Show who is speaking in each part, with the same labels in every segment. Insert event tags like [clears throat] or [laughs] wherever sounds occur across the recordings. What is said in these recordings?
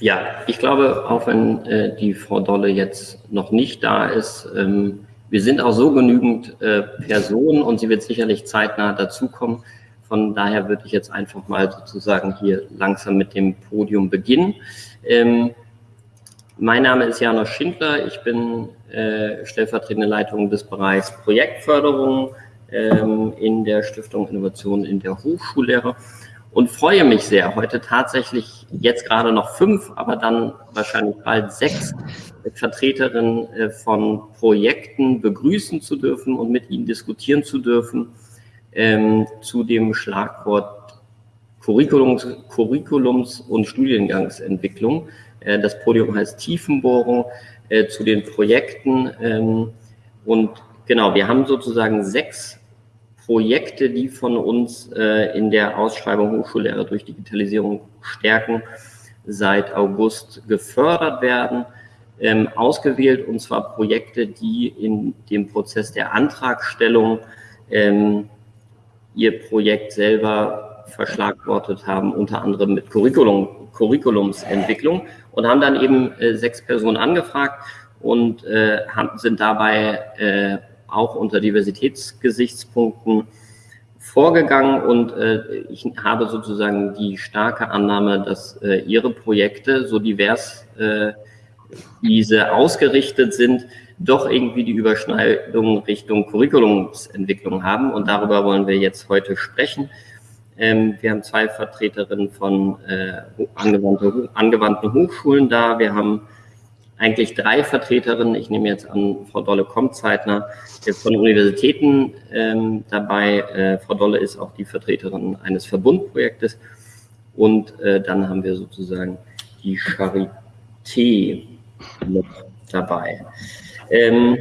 Speaker 1: Ja, ich glaube, auch wenn äh, die Frau Dolle jetzt noch nicht da ist, ähm, wir sind auch so genügend äh, Personen und sie wird sicherlich zeitnah dazukommen. Von daher würde ich jetzt einfach mal sozusagen hier langsam mit dem Podium beginnen. Ähm, mein Name ist Janosch Schindler. Ich bin äh, stellvertretende Leitung des Bereichs Projektförderung ähm, in der Stiftung Innovation in der Hochschullehre und freue mich sehr, heute tatsächlich jetzt gerade noch fünf, aber dann wahrscheinlich bald sechs Vertreterinnen äh, von Projekten begrüßen zu dürfen und mit ihnen diskutieren zu dürfen ähm, zu dem Schlagwort Curriculums, Curriculums und Studiengangsentwicklung. Äh, das Podium heißt Tiefenbohrung äh, zu den Projekten. Ähm, und genau, wir haben sozusagen sechs Projekte, die von uns äh, in der Ausschreibung Hochschullehre durch Digitalisierung stärken, seit August gefördert werden, ähm, ausgewählt, und zwar Projekte, die in dem Prozess der Antragstellung ähm, ihr Projekt selber verschlagwortet haben, unter anderem mit Curriculum, Curriculumsentwicklung und haben dann eben äh, sechs Personen angefragt und äh, haben, sind dabei äh, auch unter Diversitätsgesichtspunkten vorgegangen und äh, ich habe sozusagen die starke Annahme, dass äh, Ihre Projekte, so divers äh, diese ausgerichtet sind, doch irgendwie die Überschneidung Richtung Curriculumsentwicklung haben und darüber wollen wir jetzt heute sprechen. Ähm, wir haben zwei Vertreterinnen von äh, angewandte, angewandten Hochschulen da. Wir haben eigentlich drei Vertreterinnen, ich nehme jetzt an, Frau Dolle kommt zeitnah, von Universitäten ähm, dabei. Äh, Frau Dolle ist auch die Vertreterin eines Verbundprojektes. Und äh, dann haben wir sozusagen die Charité noch dabei. Ähm,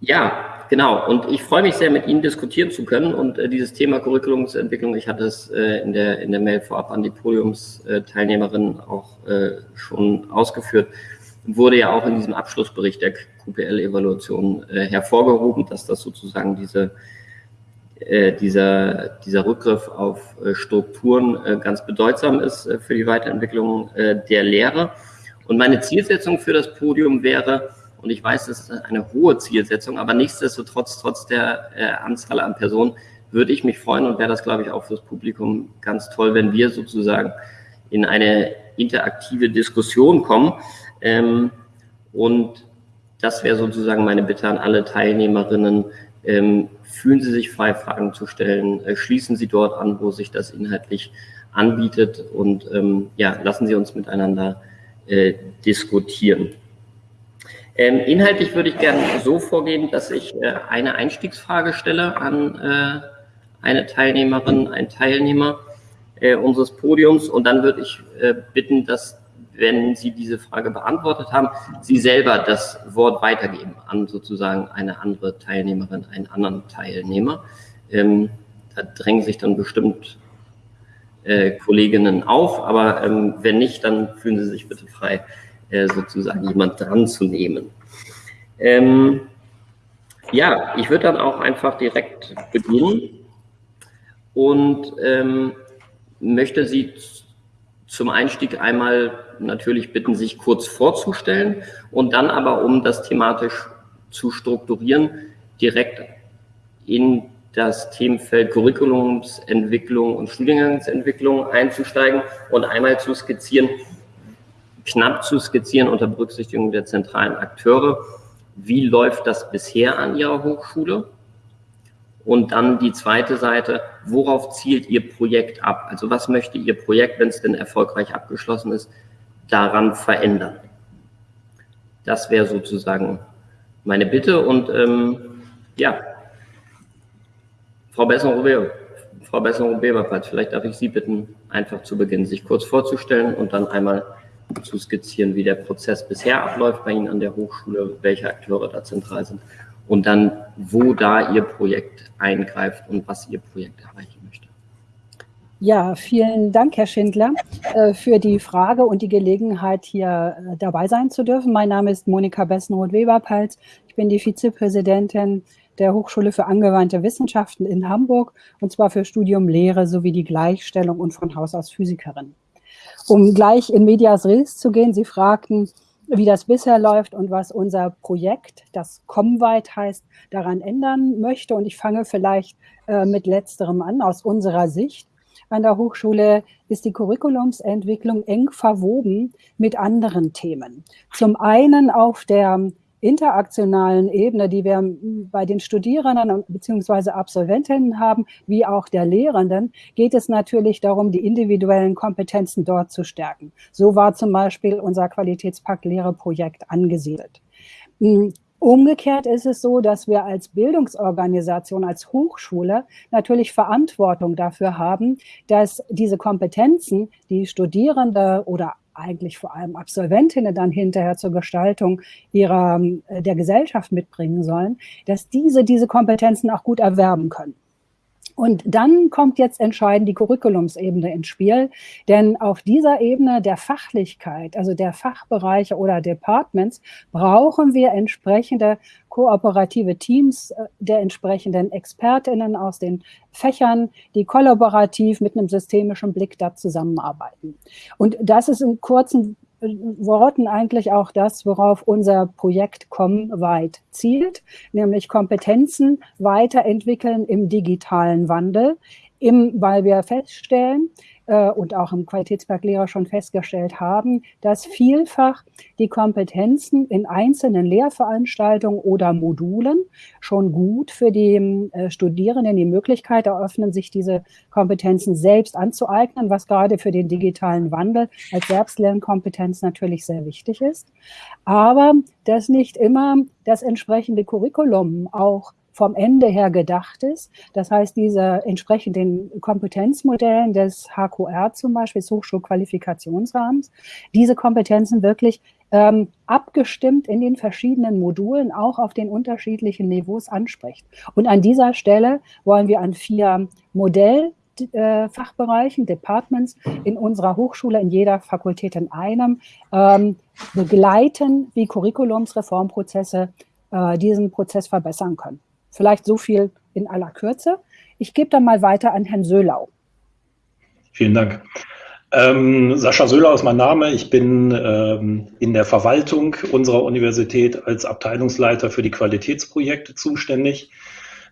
Speaker 1: ja, genau. Und ich freue mich sehr, mit Ihnen diskutieren zu können. Und äh, dieses Thema Curriculumsentwicklung, ich hatte es äh, in, der, in der Mail vorab an die Podiumsteilnehmerinnen auch äh, schon ausgeführt, wurde ja auch in diesem Abschlussbericht der QPL-Evaluation äh, hervorgehoben, dass das sozusagen diese, äh, dieser, dieser Rückgriff auf äh, Strukturen äh, ganz bedeutsam ist äh, für die Weiterentwicklung äh, der Lehre. Und meine Zielsetzung für das Podium wäre, und ich weiß, das ist eine hohe Zielsetzung, aber nichtsdestotrotz, trotz der äh, Anzahl an Personen, würde ich mich freuen und wäre das, glaube ich, auch fürs Publikum ganz toll, wenn wir sozusagen in eine interaktive Diskussion kommen. Ähm, und das wäre sozusagen meine Bitte an alle Teilnehmerinnen. Ähm, fühlen Sie sich frei, Fragen zu stellen. Äh, schließen Sie dort an, wo sich das inhaltlich anbietet. Und ähm, ja, lassen Sie uns miteinander äh, diskutieren. Ähm, inhaltlich würde ich gerne so vorgehen, dass ich äh, eine Einstiegsfrage stelle an äh, eine Teilnehmerin, einen Teilnehmer äh, unseres Podiums und dann würde ich äh, bitten, dass, wenn Sie diese Frage beantwortet haben, Sie selber das Wort weitergeben an sozusagen eine andere Teilnehmerin, einen anderen Teilnehmer. Ähm, da drängen sich dann bestimmt äh, Kolleginnen auf, aber ähm, wenn nicht, dann fühlen Sie sich bitte frei, äh, sozusagen jemand dran zu nehmen. Ähm, ja, ich würde dann auch einfach direkt beginnen und ähm, möchte Sie zum Einstieg einmal natürlich bitten, sich kurz vorzustellen und dann aber, um das thematisch zu strukturieren, direkt in das Themenfeld Curriculumsentwicklung und Studiengangsentwicklung einzusteigen und einmal zu skizzieren, knapp zu skizzieren unter Berücksichtigung der zentralen Akteure. Wie läuft das bisher an Ihrer Hochschule? Und dann die zweite Seite, worauf zielt Ihr Projekt ab? Also was möchte Ihr Projekt, wenn es denn erfolgreich abgeschlossen ist, daran verändern? Das wäre sozusagen meine Bitte. Und ähm, ja, Frau Besson-Robert, Frau Besson-Robert, vielleicht darf ich Sie bitten, einfach zu Beginn sich kurz vorzustellen und dann einmal zu skizzieren, wie der Prozess bisher abläuft bei Ihnen an der Hochschule, welche Akteure da zentral sind und dann, wo da Ihr Projekt eingreift und was Ihr Projekt erreichen möchte.
Speaker 2: Ja, vielen Dank, Herr Schindler, äh, für die Frage und die Gelegenheit, hier äh, dabei sein zu dürfen. Mein Name ist Monika Bessenroth-Weberpalz. Ich bin die Vizepräsidentin der Hochschule für angewandte Wissenschaften in Hamburg, und zwar für Studium Lehre sowie die Gleichstellung und von Haus aus Physikerin. Um gleich in Medias Res zu gehen, Sie fragten, wie das bisher läuft und was unser Projekt, das ComWeit heißt, daran ändern möchte. Und ich fange vielleicht äh, mit letzterem an, aus unserer Sicht. An der Hochschule ist die Curriculumsentwicklung eng verwoben mit anderen Themen. Zum einen auf der interaktionalen Ebene, die wir bei den Studierenden bzw. Absolventinnen haben, wie auch der Lehrenden, geht es natürlich darum, die individuellen Kompetenzen dort zu stärken. So war zum Beispiel unser Qualitätspakt Lehreprojekt angesiedelt. Umgekehrt ist es so, dass wir als Bildungsorganisation, als Hochschule natürlich Verantwortung dafür haben, dass diese Kompetenzen, die Studierende oder eigentlich vor allem Absolventinnen dann hinterher zur Gestaltung ihrer, äh, der Gesellschaft mitbringen sollen, dass diese diese Kompetenzen auch gut erwerben können. Und dann kommt jetzt entscheidend die Curriculumsebene ins Spiel, denn auf dieser Ebene der Fachlichkeit, also der Fachbereiche oder Departments, brauchen wir entsprechende kooperative Teams äh, der entsprechenden Expertinnen aus den Fächern, die kollaborativ mit einem systemischen Blick da zusammenarbeiten. Und das ist in kurzen Worten eigentlich auch das, worauf unser Projekt COM weit zielt, nämlich Kompetenzen weiterentwickeln im digitalen Wandel, im, weil wir feststellen, äh, und auch im Qualitätsberglehrer schon festgestellt haben, dass vielfach die Kompetenzen in einzelnen Lehrveranstaltungen oder Modulen schon gut für die äh, Studierenden die Möglichkeit eröffnen, sich diese Kompetenzen selbst anzueignen, was gerade für den digitalen Wandel als Selbstlernkompetenz natürlich sehr wichtig ist. Aber dass nicht immer das entsprechende Curriculum auch vom Ende her gedacht ist. Das heißt, diese entsprechend den Kompetenzmodellen des HQR zum Beispiel, des Hochschulqualifikationsrahmens, diese Kompetenzen wirklich ähm, abgestimmt in den verschiedenen Modulen auch auf den unterschiedlichen Niveaus anspricht. Und an dieser Stelle wollen wir an vier Modell Fachbereichen, Departments in unserer Hochschule, in jeder Fakultät in einem, ähm, begleiten, wie Curriculumsreformprozesse äh, diesen Prozess verbessern können. Vielleicht so viel in aller Kürze. Ich gebe dann mal weiter an Herrn Söhlau.
Speaker 3: Vielen Dank. Ähm, Sascha Söhlau ist mein Name. Ich bin ähm, in der Verwaltung unserer Universität als Abteilungsleiter für die Qualitätsprojekte zuständig.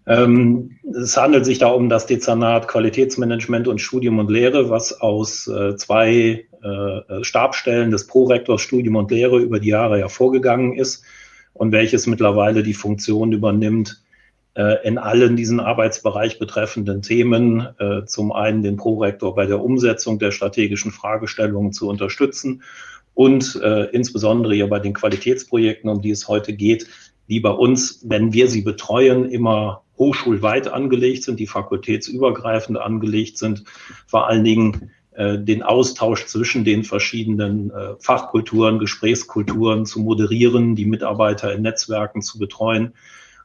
Speaker 3: Ähm, es handelt sich da um das Dezernat Qualitätsmanagement und Studium und Lehre, was aus äh, zwei äh, Stabstellen des Prorektors Studium und Lehre über die Jahre hervorgegangen ist und welches mittlerweile die Funktion übernimmt, in allen diesen Arbeitsbereich betreffenden Themen äh, zum einen den Prorektor bei der Umsetzung der strategischen Fragestellungen zu unterstützen und äh, insbesondere ja bei den Qualitätsprojekten, um die es heute geht, die bei uns, wenn wir sie betreuen, immer hochschulweit angelegt sind, die fakultätsübergreifend angelegt sind, vor allen Dingen den Austausch zwischen den verschiedenen Fachkulturen, Gesprächskulturen zu moderieren, die Mitarbeiter in Netzwerken zu betreuen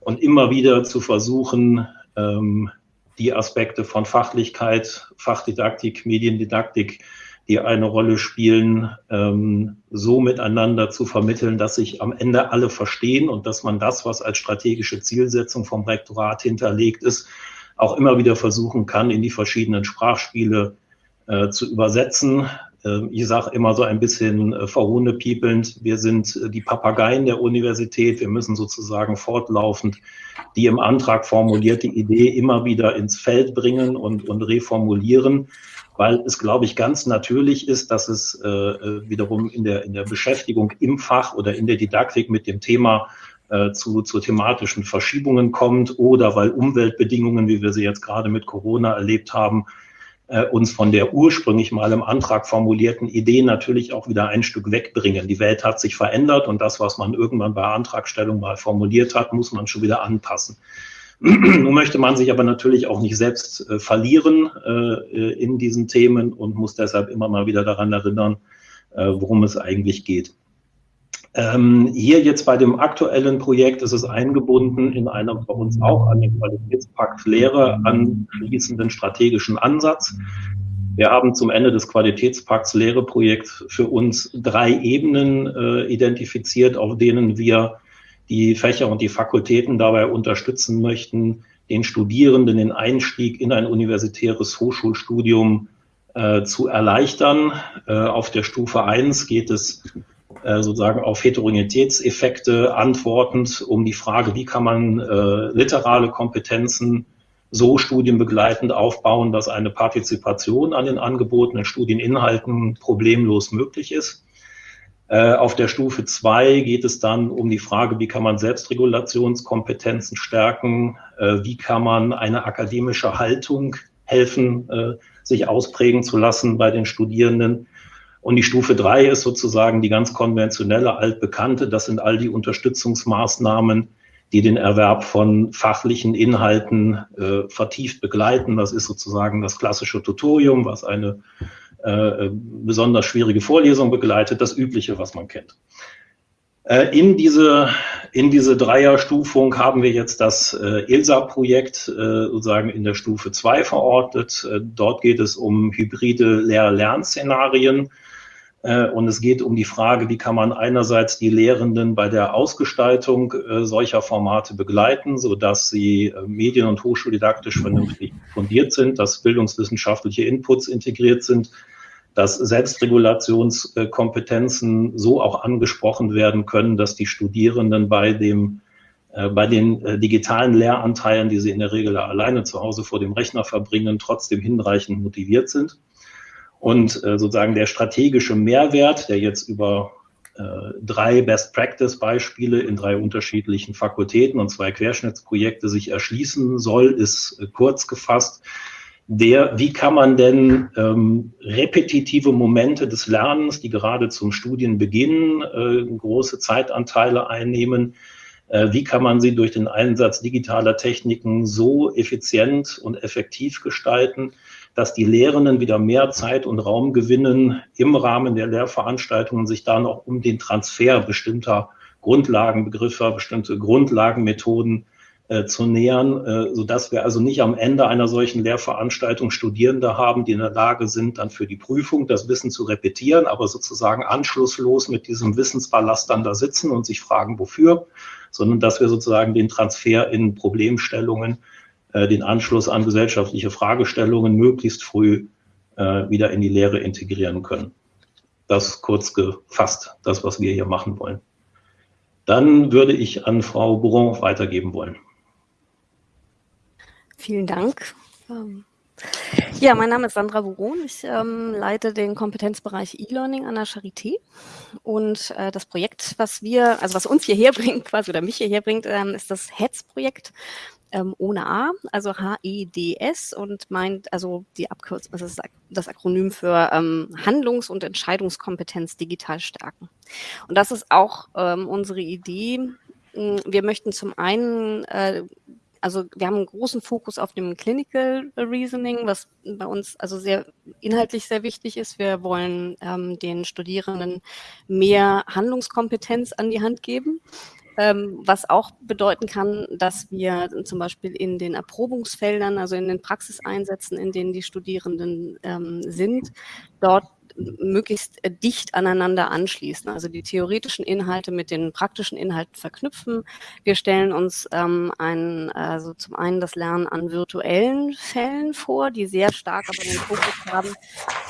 Speaker 3: und immer wieder zu versuchen, ähm, die Aspekte von Fachlichkeit, Fachdidaktik, Mediendidaktik, die eine Rolle spielen, ähm, so miteinander zu vermitteln, dass sich am Ende alle verstehen und dass man das, was als strategische Zielsetzung vom Rektorat hinterlegt ist, auch immer wieder versuchen kann, in die verschiedenen Sprachspiele äh, zu übersetzen, ich sage immer so ein bisschen äh, verhohnepiepelnd, wir sind äh, die Papageien der Universität. Wir müssen sozusagen fortlaufend die im Antrag formulierte Idee immer wieder ins Feld bringen und, und reformulieren, weil es, glaube ich, ganz natürlich ist, dass es äh, äh, wiederum in der, in der Beschäftigung im Fach oder in der Didaktik mit dem Thema äh, zu, zu thematischen Verschiebungen kommt oder weil Umweltbedingungen, wie wir sie jetzt gerade mit Corona erlebt haben, äh, uns von der ursprünglich mal im Antrag formulierten Idee natürlich auch wieder ein Stück wegbringen. Die Welt hat sich verändert und das, was man irgendwann bei Antragstellung mal formuliert hat, muss man schon wieder anpassen. [clears throat] Nun möchte man sich aber natürlich auch nicht selbst äh, verlieren äh, in diesen Themen und muss deshalb immer mal wieder daran erinnern, äh, worum es eigentlich geht. Ähm, hier jetzt bei dem aktuellen Projekt ist es eingebunden in einem bei uns auch an den Qualitätspakt Lehre anschließenden strategischen Ansatz. Wir haben zum Ende des Qualitätspakts Lehre-Projekt für uns drei Ebenen äh, identifiziert, auf denen wir die Fächer und die Fakultäten dabei unterstützen möchten, den Studierenden den Einstieg in ein universitäres Hochschulstudium äh, zu erleichtern. Äh, auf der Stufe 1 geht es äh, sozusagen auf Heterogenitätseffekte antwortend um die Frage, wie kann man äh, literale Kompetenzen so studienbegleitend aufbauen, dass eine Partizipation an den angebotenen Studieninhalten problemlos möglich ist. Äh, auf der Stufe 2 geht es dann um die Frage, wie kann man Selbstregulationskompetenzen stärken, äh, wie kann man eine akademische Haltung helfen, sich ausprägen zu lassen bei den Studierenden. Und die Stufe 3 ist sozusagen die ganz konventionelle, altbekannte. Das sind all die Unterstützungsmaßnahmen, die den Erwerb von fachlichen Inhalten äh, vertieft begleiten. Das ist sozusagen das klassische Tutorium, was eine äh, besonders schwierige Vorlesung begleitet, das Übliche, was man kennt. Äh, in diese, in diese Dreierstufung haben wir jetzt das äh, ILSA-Projekt äh, sozusagen in der Stufe 2 verortet. Äh, dort geht es um hybride Lehr-Lern-Szenarien. Äh, und es geht um die Frage, wie kann man einerseits die Lehrenden bei der Ausgestaltung äh, solcher Formate begleiten, sodass sie äh, medien- und hochschuldidaktisch vernünftig fundiert sind, dass bildungswissenschaftliche Inputs integriert sind, dass Selbstregulationskompetenzen so auch angesprochen werden können, dass die Studierenden bei dem bei den digitalen Lehranteilen, die sie in der Regel alleine zu Hause vor dem Rechner verbringen, trotzdem hinreichend motiviert sind. Und äh, sozusagen der strategische Mehrwert, der jetzt über äh, drei Best-Practice-Beispiele in drei unterschiedlichen Fakultäten und zwei Querschnittsprojekte sich erschließen soll, ist äh, kurz gefasst. Der, wie kann man denn ähm, repetitive Momente des Lernens, die gerade zum Studienbeginn äh, große Zeitanteile einnehmen, äh, wie kann man sie durch den Einsatz digitaler Techniken so effizient und effektiv gestalten, dass die Lehrenden wieder mehr Zeit und Raum gewinnen, im Rahmen der Lehrveranstaltungen sich da noch um den Transfer bestimmter Grundlagenbegriffe, bestimmte Grundlagenmethoden äh, zu nähern, äh, sodass wir also nicht am Ende einer solchen Lehrveranstaltung Studierende haben, die in der Lage sind, dann für die Prüfung das Wissen zu repetieren, aber sozusagen anschlusslos mit diesem Wissensballast dann da sitzen und sich fragen, wofür, sondern dass wir sozusagen den Transfer in Problemstellungen äh, den Anschluss an gesellschaftliche Fragestellungen möglichst früh äh, wieder in die Lehre integrieren können. Das kurz gefasst, das, was wir hier machen wollen. Dann würde ich an Frau Bourron weitergeben wollen.
Speaker 4: Vielen Dank. Ähm, ja, mein Name ist Sandra Buron. Ich ähm, leite den Kompetenzbereich E-Learning an der Charité. Und äh, das Projekt, was wir, also was uns hierher [laughs] bringt, quasi oder mich hierher bringt, ähm, ist das HETS-Projekt ähm, ohne A, also H-E-D-S und meint, also die Abkürzung, das ist das Akronym für ähm, Handlungs- und Entscheidungskompetenz digital stärken. Und das ist auch ähm, unsere Idee. Hm, wir möchten zum einen äh, also wir haben einen großen Fokus auf dem Clinical Reasoning, was bei uns also sehr inhaltlich sehr wichtig ist. Wir wollen ähm, den Studierenden mehr Handlungskompetenz an die Hand geben ähm, was auch bedeuten kann, dass wir zum Beispiel in den Erprobungsfeldern, also in den Praxiseinsätzen, in denen die Studierenden ähm, sind, dort möglichst dicht aneinander anschließen, also die theoretischen Inhalte mit den praktischen Inhalten verknüpfen. Wir stellen uns ähm, ein, also zum einen das Lernen an virtuellen Fällen vor, die sehr stark aber den Fokus haben,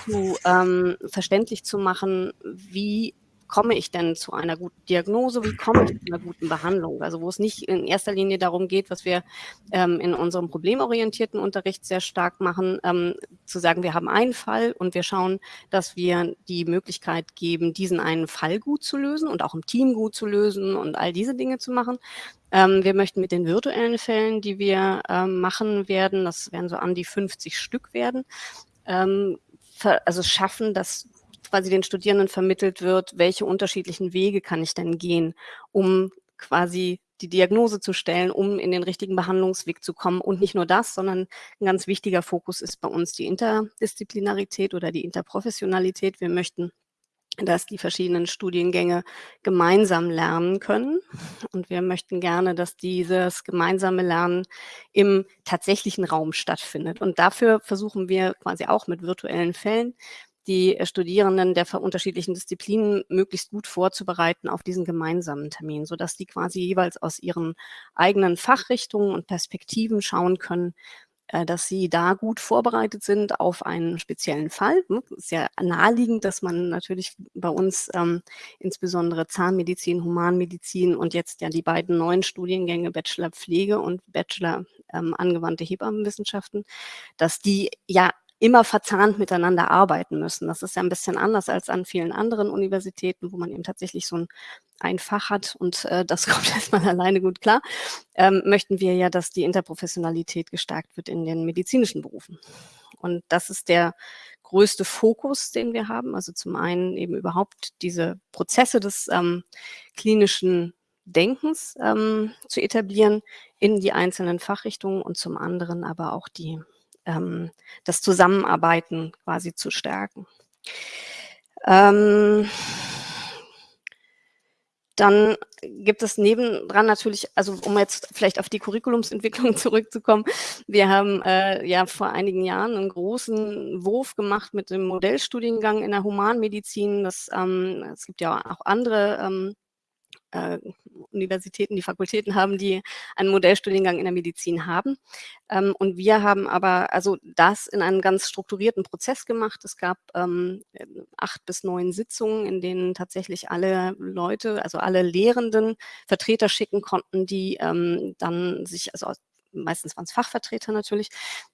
Speaker 4: zu ähm, verständlich zu machen, wie komme ich denn zu einer guten Diagnose, wie komme ich zu einer guten Behandlung? Also wo es nicht in erster Linie darum geht, was wir ähm, in unserem problemorientierten Unterricht sehr stark machen, ähm, zu sagen, wir haben einen Fall und wir schauen, dass wir die Möglichkeit geben, diesen einen Fall gut zu lösen und auch im Team gut zu lösen und all diese Dinge zu machen. Ähm, wir möchten mit den virtuellen Fällen, die wir ähm, machen werden, das werden so an die 50 Stück werden, ähm, also schaffen, dass quasi den Studierenden vermittelt wird, welche unterschiedlichen Wege kann ich denn gehen, um quasi die Diagnose zu stellen, um in den richtigen Behandlungsweg zu kommen. Und nicht nur das, sondern ein ganz wichtiger Fokus ist bei uns die Interdisziplinarität oder die Interprofessionalität. Wir möchten dass die verschiedenen Studiengänge gemeinsam lernen können. Und wir möchten gerne, dass dieses gemeinsame Lernen im tatsächlichen Raum stattfindet. Und dafür versuchen wir quasi auch mit virtuellen Fällen die Studierenden der unterschiedlichen Disziplinen möglichst gut vorzubereiten auf diesen gemeinsamen Termin, sodass die quasi jeweils aus ihren eigenen Fachrichtungen und Perspektiven schauen können, äh, dass sie da gut vorbereitet sind auf einen speziellen Fall. Es hm, ist ja naheliegend, dass man natürlich bei uns ähm, insbesondere Zahnmedizin, Humanmedizin und jetzt ja die beiden neuen Studiengänge Bachelor Pflege und Bachelor ähm, angewandte Hebammenwissenschaften, dass die ja immer verzahnt miteinander arbeiten müssen. Das ist ja ein bisschen anders als an vielen anderen Universitäten, wo man eben tatsächlich so ein, ein Fach hat und äh, das [laughs] kommt erstmal alleine gut klar. Ähm, möchten wir ja, dass die Interprofessionalität gestärkt wird in den medizinischen Berufen. Und das ist der größte Fokus, den wir haben. Also zum einen eben überhaupt diese Prozesse des ähm, klinischen Denkens ähm, zu etablieren in die einzelnen Fachrichtungen und zum anderen aber auch die ähm, das Zusammenarbeiten quasi zu stärken. Ähm, dann gibt es nebendran natürlich, also um jetzt vielleicht auf die Curriculumsentwicklung [laughs] zurückzukommen, wir haben äh, ja vor einigen Jahren einen großen Wurf gemacht mit dem Modellstudiengang in der Humanmedizin. Das, ähm, es gibt ja auch andere ähm, äh, Universitäten, die Fakultäten haben, die einen Modellstudiengang in der Medizin haben. Ähm, und wir haben aber also das in einem ganz strukturierten Prozess gemacht. Es gab ähm, acht bis neun Sitzungen, in denen tatsächlich alle Leute, also alle Lehrenden Vertreter schicken konnten, die ähm, dann sich also meistens waren es Fachvertreter natürlich,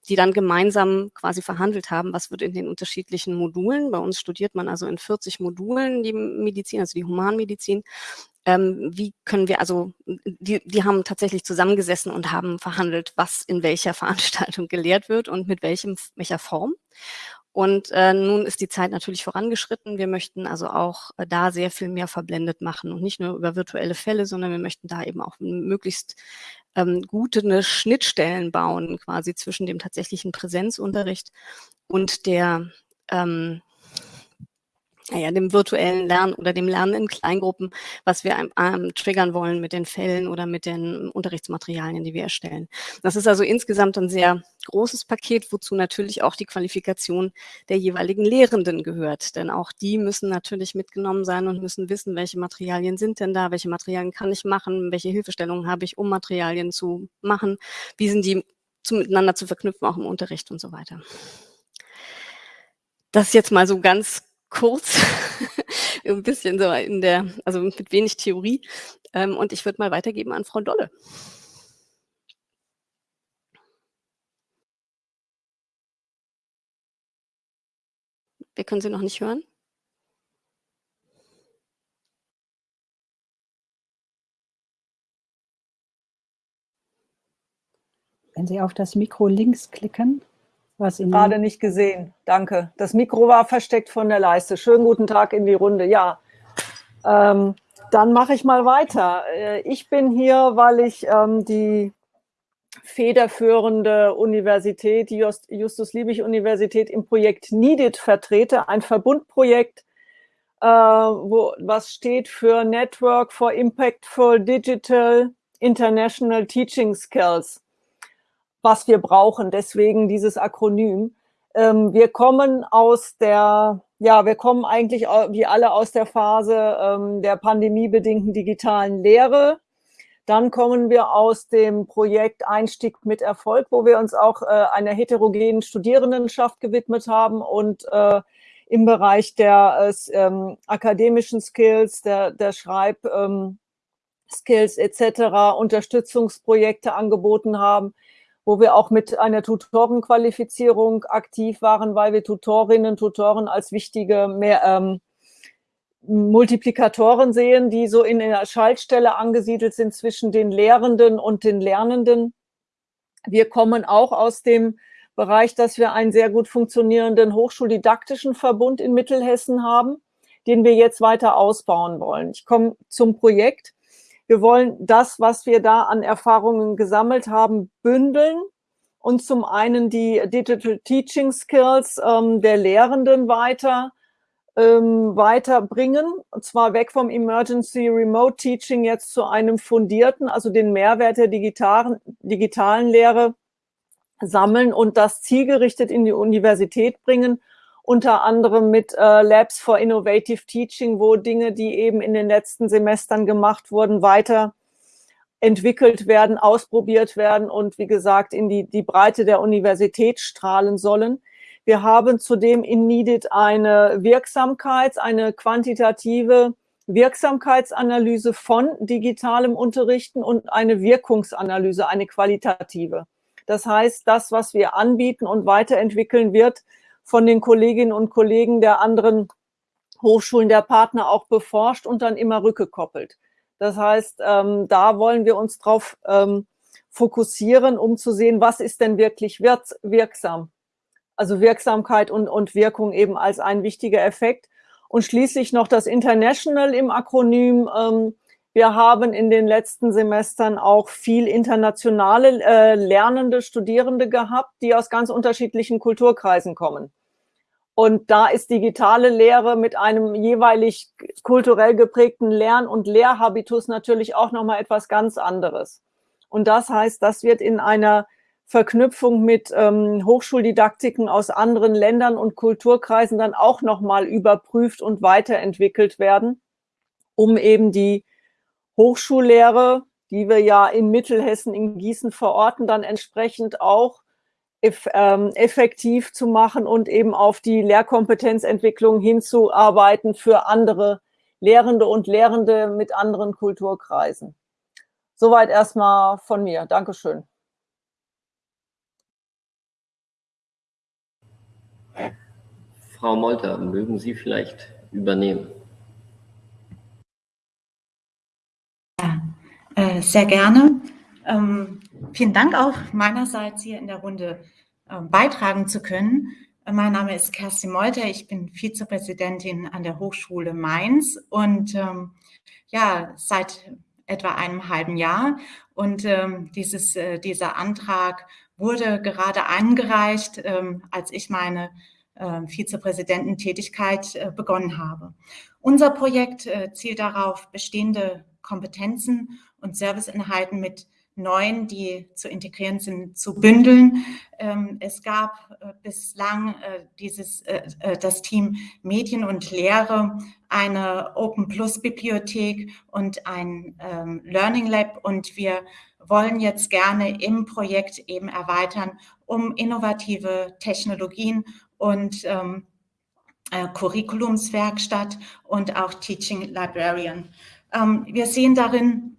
Speaker 4: die dann gemeinsam quasi verhandelt haben, was wird in den unterschiedlichen Modulen. Bei uns studiert man also in 40 Modulen die Medizin, also die Humanmedizin ähm, wie können wir, also die, die haben tatsächlich zusammengesessen und haben verhandelt, was in welcher [laughs] Veranstaltung gelehrt wird und mit welchem, welcher Form. Und äh, nun ist die Zeit natürlich vorangeschritten. Wir möchten also auch äh, da sehr viel mehr verblendet machen und nicht nur über virtuelle Fälle, sondern wir möchten da eben auch möglichst ähm, gute ne Schnittstellen bauen, quasi zwischen dem tatsächlichen Präsenzunterricht und der ähm, naja, dem virtuellen Lernen oder dem Lernen in Kleingruppen, was wir ähm, triggern wollen mit den Fällen oder mit den Unterrichtsmaterialien, die wir erstellen. Das ist also insgesamt ein sehr großes Paket, wozu natürlich auch die Qualifikation der jeweiligen Lehrenden gehört. Denn auch die müssen natürlich mitgenommen sein und müssen wissen, welche Materialien sind denn da, welche Materialien kann ich machen, welche Hilfestellungen habe ich, um Materialien zu machen, wie sind die zu, miteinander zu verknüpfen, auch im Unterricht und so weiter. Das jetzt mal so ganz kurz, [laughs] ein bisschen so in der, also mit wenig Theorie. Ähm, und ich würde mal weitergeben an Frau Dolle. Wir können Sie noch nicht hören.
Speaker 2: Wenn Sie auf das Mikro links klicken.
Speaker 5: Was Gerade nicht gesehen. Danke. Das Mikro war versteckt von der Leiste. Schönen guten Tag in die Runde. Ja, ähm, dann mache ich mal weiter. Äh, ich bin hier, weil ich ähm, die federführende Universität, die Justus-Liebig-Universität im Projekt NEEDIT vertrete, ein Verbundprojekt, äh, wo, was steht für Network for Impactful Digital International Teaching Skills was wir brauchen. Deswegen dieses Akronym. Ähm, wir kommen aus der, ja, wir kommen eigentlich wie alle aus der Phase ähm, der pandemiebedingten digitalen Lehre. Dann kommen wir aus dem Projekt Einstieg mit Erfolg, wo wir uns auch äh, einer heterogenen Studierendenschaft gewidmet haben und äh, im Bereich der äh, ähm, akademischen Skills, der, der Schreib, ähm, etc. Unterstützungsprojekte angeboten haben wo wir auch mit einer Tutorenqualifizierung aktiv waren, weil wir Tutorinnen, Tutoren als wichtige mehr, ähm, Multiplikatoren sehen, die so in einer Schaltstelle angesiedelt sind zwischen den Lehrenden und den Lernenden. Wir kommen auch aus dem Bereich, dass wir einen sehr gut funktionierenden hochschuldidaktischen Verbund in Mittelhessen haben, den wir jetzt weiter ausbauen wollen. Ich komme zum Projekt. Wir wollen das, was wir da an Erfahrungen gesammelt haben, bündeln und zum einen die Digital Teaching Skills ähm, der Lehrenden weiter ähm, weiterbringen, und zwar weg vom Emergency Remote Teaching jetzt zu einem fundierten, also den Mehrwert der digitalen, digitalen Lehre sammeln und das zielgerichtet in die Universität bringen unter anderem mit äh, Labs for Innovative Teaching, wo Dinge, die eben in den letzten Semestern gemacht wurden, weiter entwickelt werden, ausprobiert werden und wie gesagt in die, die Breite der Universität strahlen sollen. Wir haben zudem in NEEDIT eine Wirksamkeits-, eine quantitative Wirksamkeitsanalyse von digitalem Unterrichten und eine Wirkungsanalyse, eine qualitative. Das heißt, das, was wir anbieten und weiterentwickeln wird, von den Kolleginnen und Kollegen der anderen Hochschulen der Partner auch beforscht und dann immer rückgekoppelt. Das heißt, ähm, da wollen wir uns drauf ähm, fokussieren, um zu sehen, was ist denn wirklich wirksam. Also Wirksamkeit und, und Wirkung eben als ein wichtiger Effekt. Und schließlich noch das International im Akronym. Ähm, wir haben in den letzten Semestern auch viel internationale äh, Lernende, Studierende gehabt, die aus ganz unterschiedlichen Kulturkreisen kommen. Und da ist digitale Lehre mit einem jeweilig kulturell geprägten Lern- und Lehrhabitus natürlich auch nochmal etwas ganz anderes. Und das heißt, das wird in einer Verknüpfung mit ähm, Hochschuldidaktiken aus anderen Ländern und Kulturkreisen dann auch nochmal überprüft und weiterentwickelt werden, um eben die Hochschullehre, die wir ja in Mittelhessen in Gießen verorten, dann entsprechend auch ähm, effektiv zu machen und eben auf die Lehrkompetenzentwicklung hinzuarbeiten für andere Lehrende und Lehrende mit anderen Kulturkreisen. Soweit erstmal von mir. Dankeschön.
Speaker 1: Frau Molter, mögen Sie vielleicht übernehmen?
Speaker 6: Ja, äh, sehr gerne. Ähm, vielen Dank auch meinerseits hier in der Runde äh, beitragen zu können. Äh, mein Name ist Kerstin Molter, ich bin Vizepräsidentin an der Hochschule Mainz und ähm, ja, seit etwa einem halben Jahr. Und ähm, dieses, äh, dieser Antrag wurde gerade eingereicht, ähm, als ich meine äh, Vizepräsidententätigkeit äh, begonnen habe. Unser Projekt äh, zielt darauf, bestehende Kompetenzen und Serviceinhalten mit neuen, die zu integrieren sind, zu bündeln. Ähm, es gab äh, bislang äh, dieses, äh, das Team Medien und Lehre, eine Open Plus Bibliothek und ein ähm, Learning Lab und wir wollen jetzt gerne im Projekt eben erweitern, um innovative Technologien und ähm, Curriculumswerkstatt und auch Teaching Librarian. Wir sehen darin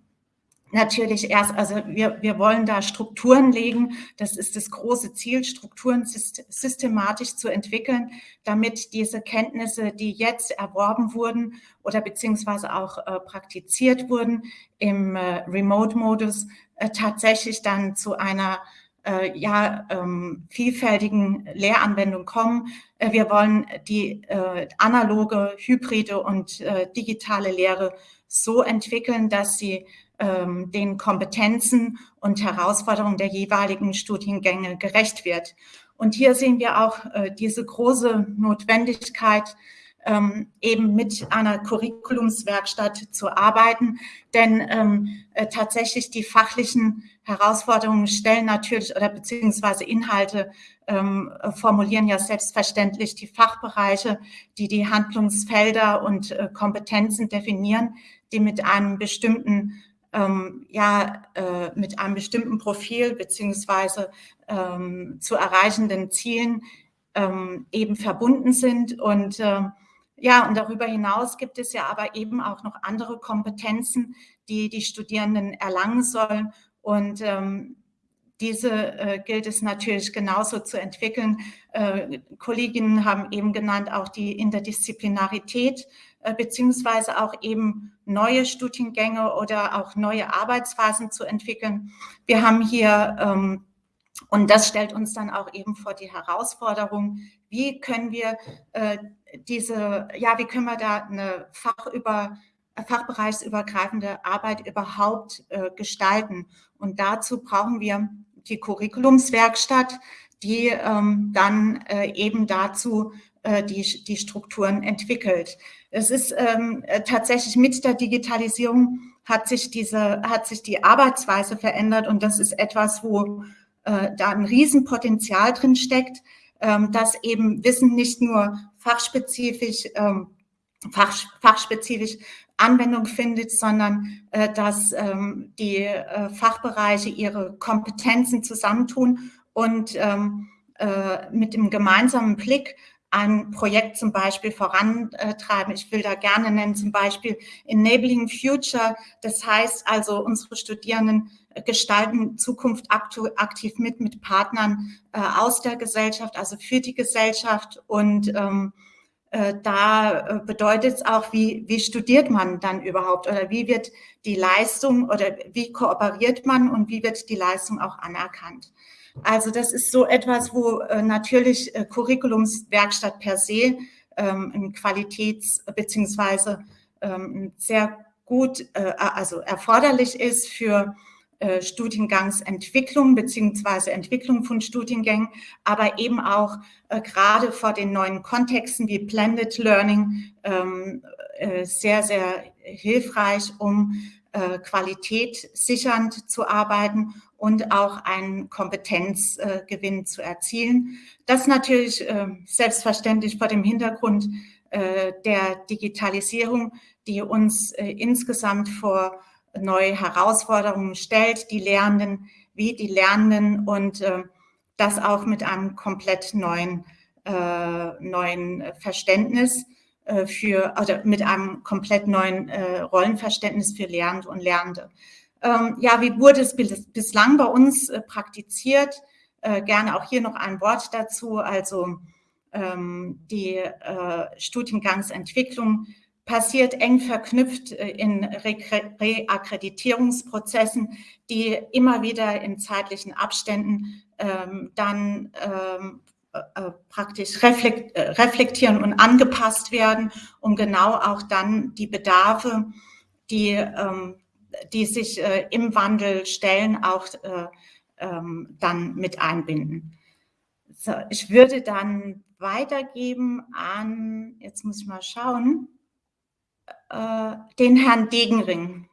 Speaker 6: natürlich erst, also wir, wir wollen da Strukturen legen. Das ist das große Ziel, Strukturen systematisch zu entwickeln, damit diese Kenntnisse, die jetzt erworben wurden oder beziehungsweise auch äh, praktiziert wurden im äh, Remote-Modus, äh, tatsächlich dann zu einer äh, ja, ähm, vielfältigen Lehranwendung kommen. Äh, wir wollen die äh, analoge, hybride und digitale Lehre so entwickeln, dass sie ähm, den Kompetenzen und Herausforderungen der jeweiligen Studiengänge gerecht wird. Und hier sehen wir auch äh, diese große Notwendigkeit, ähm, eben mit einer Curriculumswerkstatt zu arbeiten. Denn ähm, äh, tatsächlich die fachlichen Herausforderungen stellen natürlich oder beziehungsweise Inhalte ähm, formulieren ja selbstverständlich die Fachbereiche, die die Handlungsfelder und äh, Kompetenzen definieren, die mit einem bestimmten ähm, ja äh, mit einem bestimmten Profil beziehungsweise ähm, zu erreichenden Zielen ähm, eben verbunden sind. Und äh, ja, und darüber hinaus gibt es ja aber eben auch noch andere Kompetenzen, die die Studierenden erlangen sollen. Und ähm, diese äh, gilt es natürlich genauso zu entwickeln. Äh, Kolleginnen haben eben genannt auch die Interdisziplinarität äh, beziehungsweise auch eben neue Studiengänge oder auch neue Arbeitsphasen zu entwickeln. Wir haben hier, ähm, und das stellt uns dann auch eben vor die Herausforderung, wie können wir äh, diese, ja, wie können wir da eine fachüber, fachbereichsübergreifende Arbeit überhaupt äh, gestalten? Und dazu brauchen wir die Curriculumswerkstatt, die ähm, dann äh, eben dazu die, die Strukturen entwickelt. Es ist ähm, äh, tatsächlich mit der Digitalisierung hat sich diese, hat sich die Arbeitsweise verändert und das ist etwas, wo äh, da ein Riesenpotenzial drin steckt, ähm, dass eben Wissen nicht nur fachspezifisch ähm, fach, fachspezifisch Anwendung findet, sondern äh, dass ähm, die äh, Fachbereiche ihre Kompetenzen zusammentun und ähm, äh, mit dem gemeinsamen Blick ein Projekt zum Beispiel vorantreiben. Ich will da gerne nennen, zum Beispiel Enabling Future. Das heißt also, unsere Studierenden gestalten Zukunft aktiv mit, mit Partnern äh, aus der Gesellschaft, also für die Gesellschaft. Und ähm, äh, da äh, bedeutet es auch, wie, wie studiert man dann überhaupt oder wie wird die Leistung oder wie kooperiert man und wie wird die Leistung auch anerkannt. Also das ist so etwas, wo äh, natürlich äh, Curriculumswerkstatt per se ähm, ein Qualitäts- beziehungsweise ähm, sehr gut, äh, also erforderlich ist für äh, Studiengangsentwicklung beziehungsweise Entwicklung von Studiengängen, aber eben auch äh, gerade vor den neuen Kontexten wie Blended Learning ähm, äh, sehr, sehr hilfreich, um äh, Qualität sichernd zu arbeiten und auch einen Kompetenzgewinn zu erzielen. Das natürlich äh, selbstverständlich vor dem Hintergrund äh, der Digitalisierung, die uns insgesamt vor neue Herausforderungen stellt, die Lehrenden wie die Lernenden und äh, das auch mit einem komplett neuen, äh, neuen Verständnis äh, für, oder mit einem komplett neuen äh, Rollenverständnis für Lernende und Lernende. Ähm, ja, wie wurde es bis, bislang bei uns äh, praktiziert? Äh, gerne auch hier noch ein Wort dazu. Also ähm, die Studiengangsentwicklung passiert eng verknüpft äh, in Reakkreditierungsprozessen, die immer wieder in zeitlichen Abständen ähm, dann ähm, äh, äh praktisch reflekt, äh, reflektieren und angepasst werden, um genau auch dann die Bedarfe, die, ähm, die sich äh, im Wandel stellen, auch äh, ähm, dann mit einbinden. So, ich würde dann weitergeben an, jetzt muss ich mal schauen, äh, den Herrn Degenring.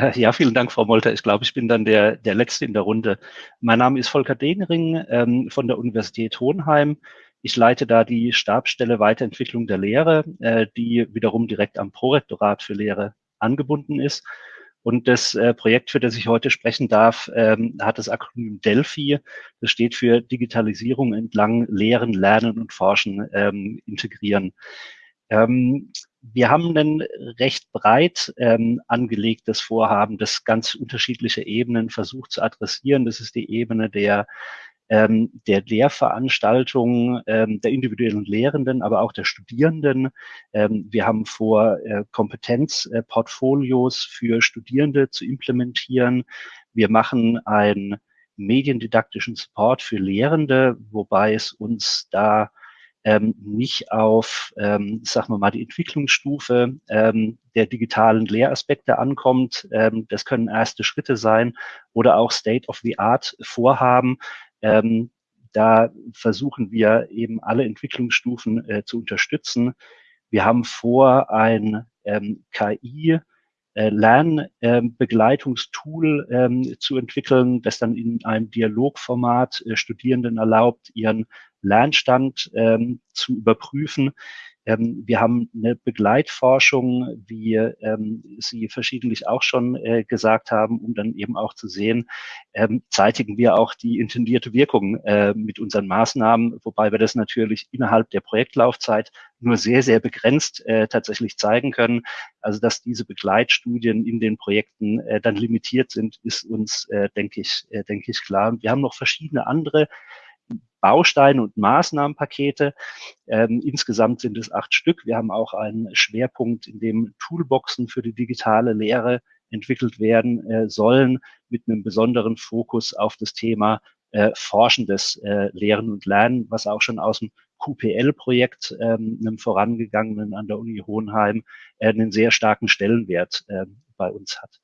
Speaker 6: [laughs]
Speaker 7: Ja, vielen Dank, Frau Molter. Ich glaube, ich bin dann der, der Letzte in der Runde. Mein Name ist Volker Degenring ähm, von der Universität Hohenheim. Ich leite da die Stabsstelle Weiterentwicklung der Lehre, äh, die wiederum direkt am Prorektorat für Lehre angebunden ist. Und das äh, Projekt, für das ich heute sprechen darf, ähm, hat das Akronym Delphi. Das steht für Digitalisierung entlang Lehren, Lernen und Forschen ähm, integrieren. Ähm, wir haben ein recht breit ähm, angelegtes Vorhaben, das ganz unterschiedliche Ebenen versucht zu adressieren. Das ist die Ebene der ähm, der Lehrveranstaltungen ähm, der individuellen Lehrenden, aber auch der Studierenden. Ähm, wir haben vor, äh, Kompetenzportfolios äh, für Studierende zu implementieren. Wir machen einen mediendidaktischen Support für Lehrende, wobei es uns da ähm, nicht auf, ähm, sagen wir mal, die Entwicklungsstufe ähm, der digitalen Lehraspekte ankommt. Ähm, das können erste Schritte sein oder auch State-of-the-Art-Vorhaben. Ähm, da versuchen wir eben alle Entwicklungsstufen äh, zu unterstützen. Wir haben vor, ein ähm, KI äh, Lernbegleitungstool ähm, zu entwickeln, das dann in einem Dialogformat äh, Studierenden erlaubt, ihren Lernstand ähm, zu überprüfen. Ähm, wir haben eine Begleitforschung, wie ähm, Sie verschiedentlich auch schon äh, gesagt haben, um dann eben auch zu sehen, ähm, zeitigen wir auch die intendierte Wirkung äh, mit unseren Maßnahmen, wobei wir das natürlich innerhalb der Projektlaufzeit nur sehr, sehr begrenzt äh, tatsächlich zeigen können. Also dass diese Begleitstudien in den Projekten äh, dann limitiert sind, ist uns, äh, denke ich, äh, denke ich klar. Und wir haben noch verschiedene andere Bausteine und Maßnahmenpakete. Ähm, insgesamt sind es acht Stück. Wir haben auch einen Schwerpunkt, in dem Toolboxen für die digitale Lehre entwickelt werden äh, sollen, mit einem besonderen Fokus auf das Thema äh, forschendes äh, Lehren und Lernen, was auch schon aus dem QPL-Projekt, ähm, einem vorangegangenen an der Uni Hohenheim, äh, einen sehr starken Stellenwert äh, bei uns hat.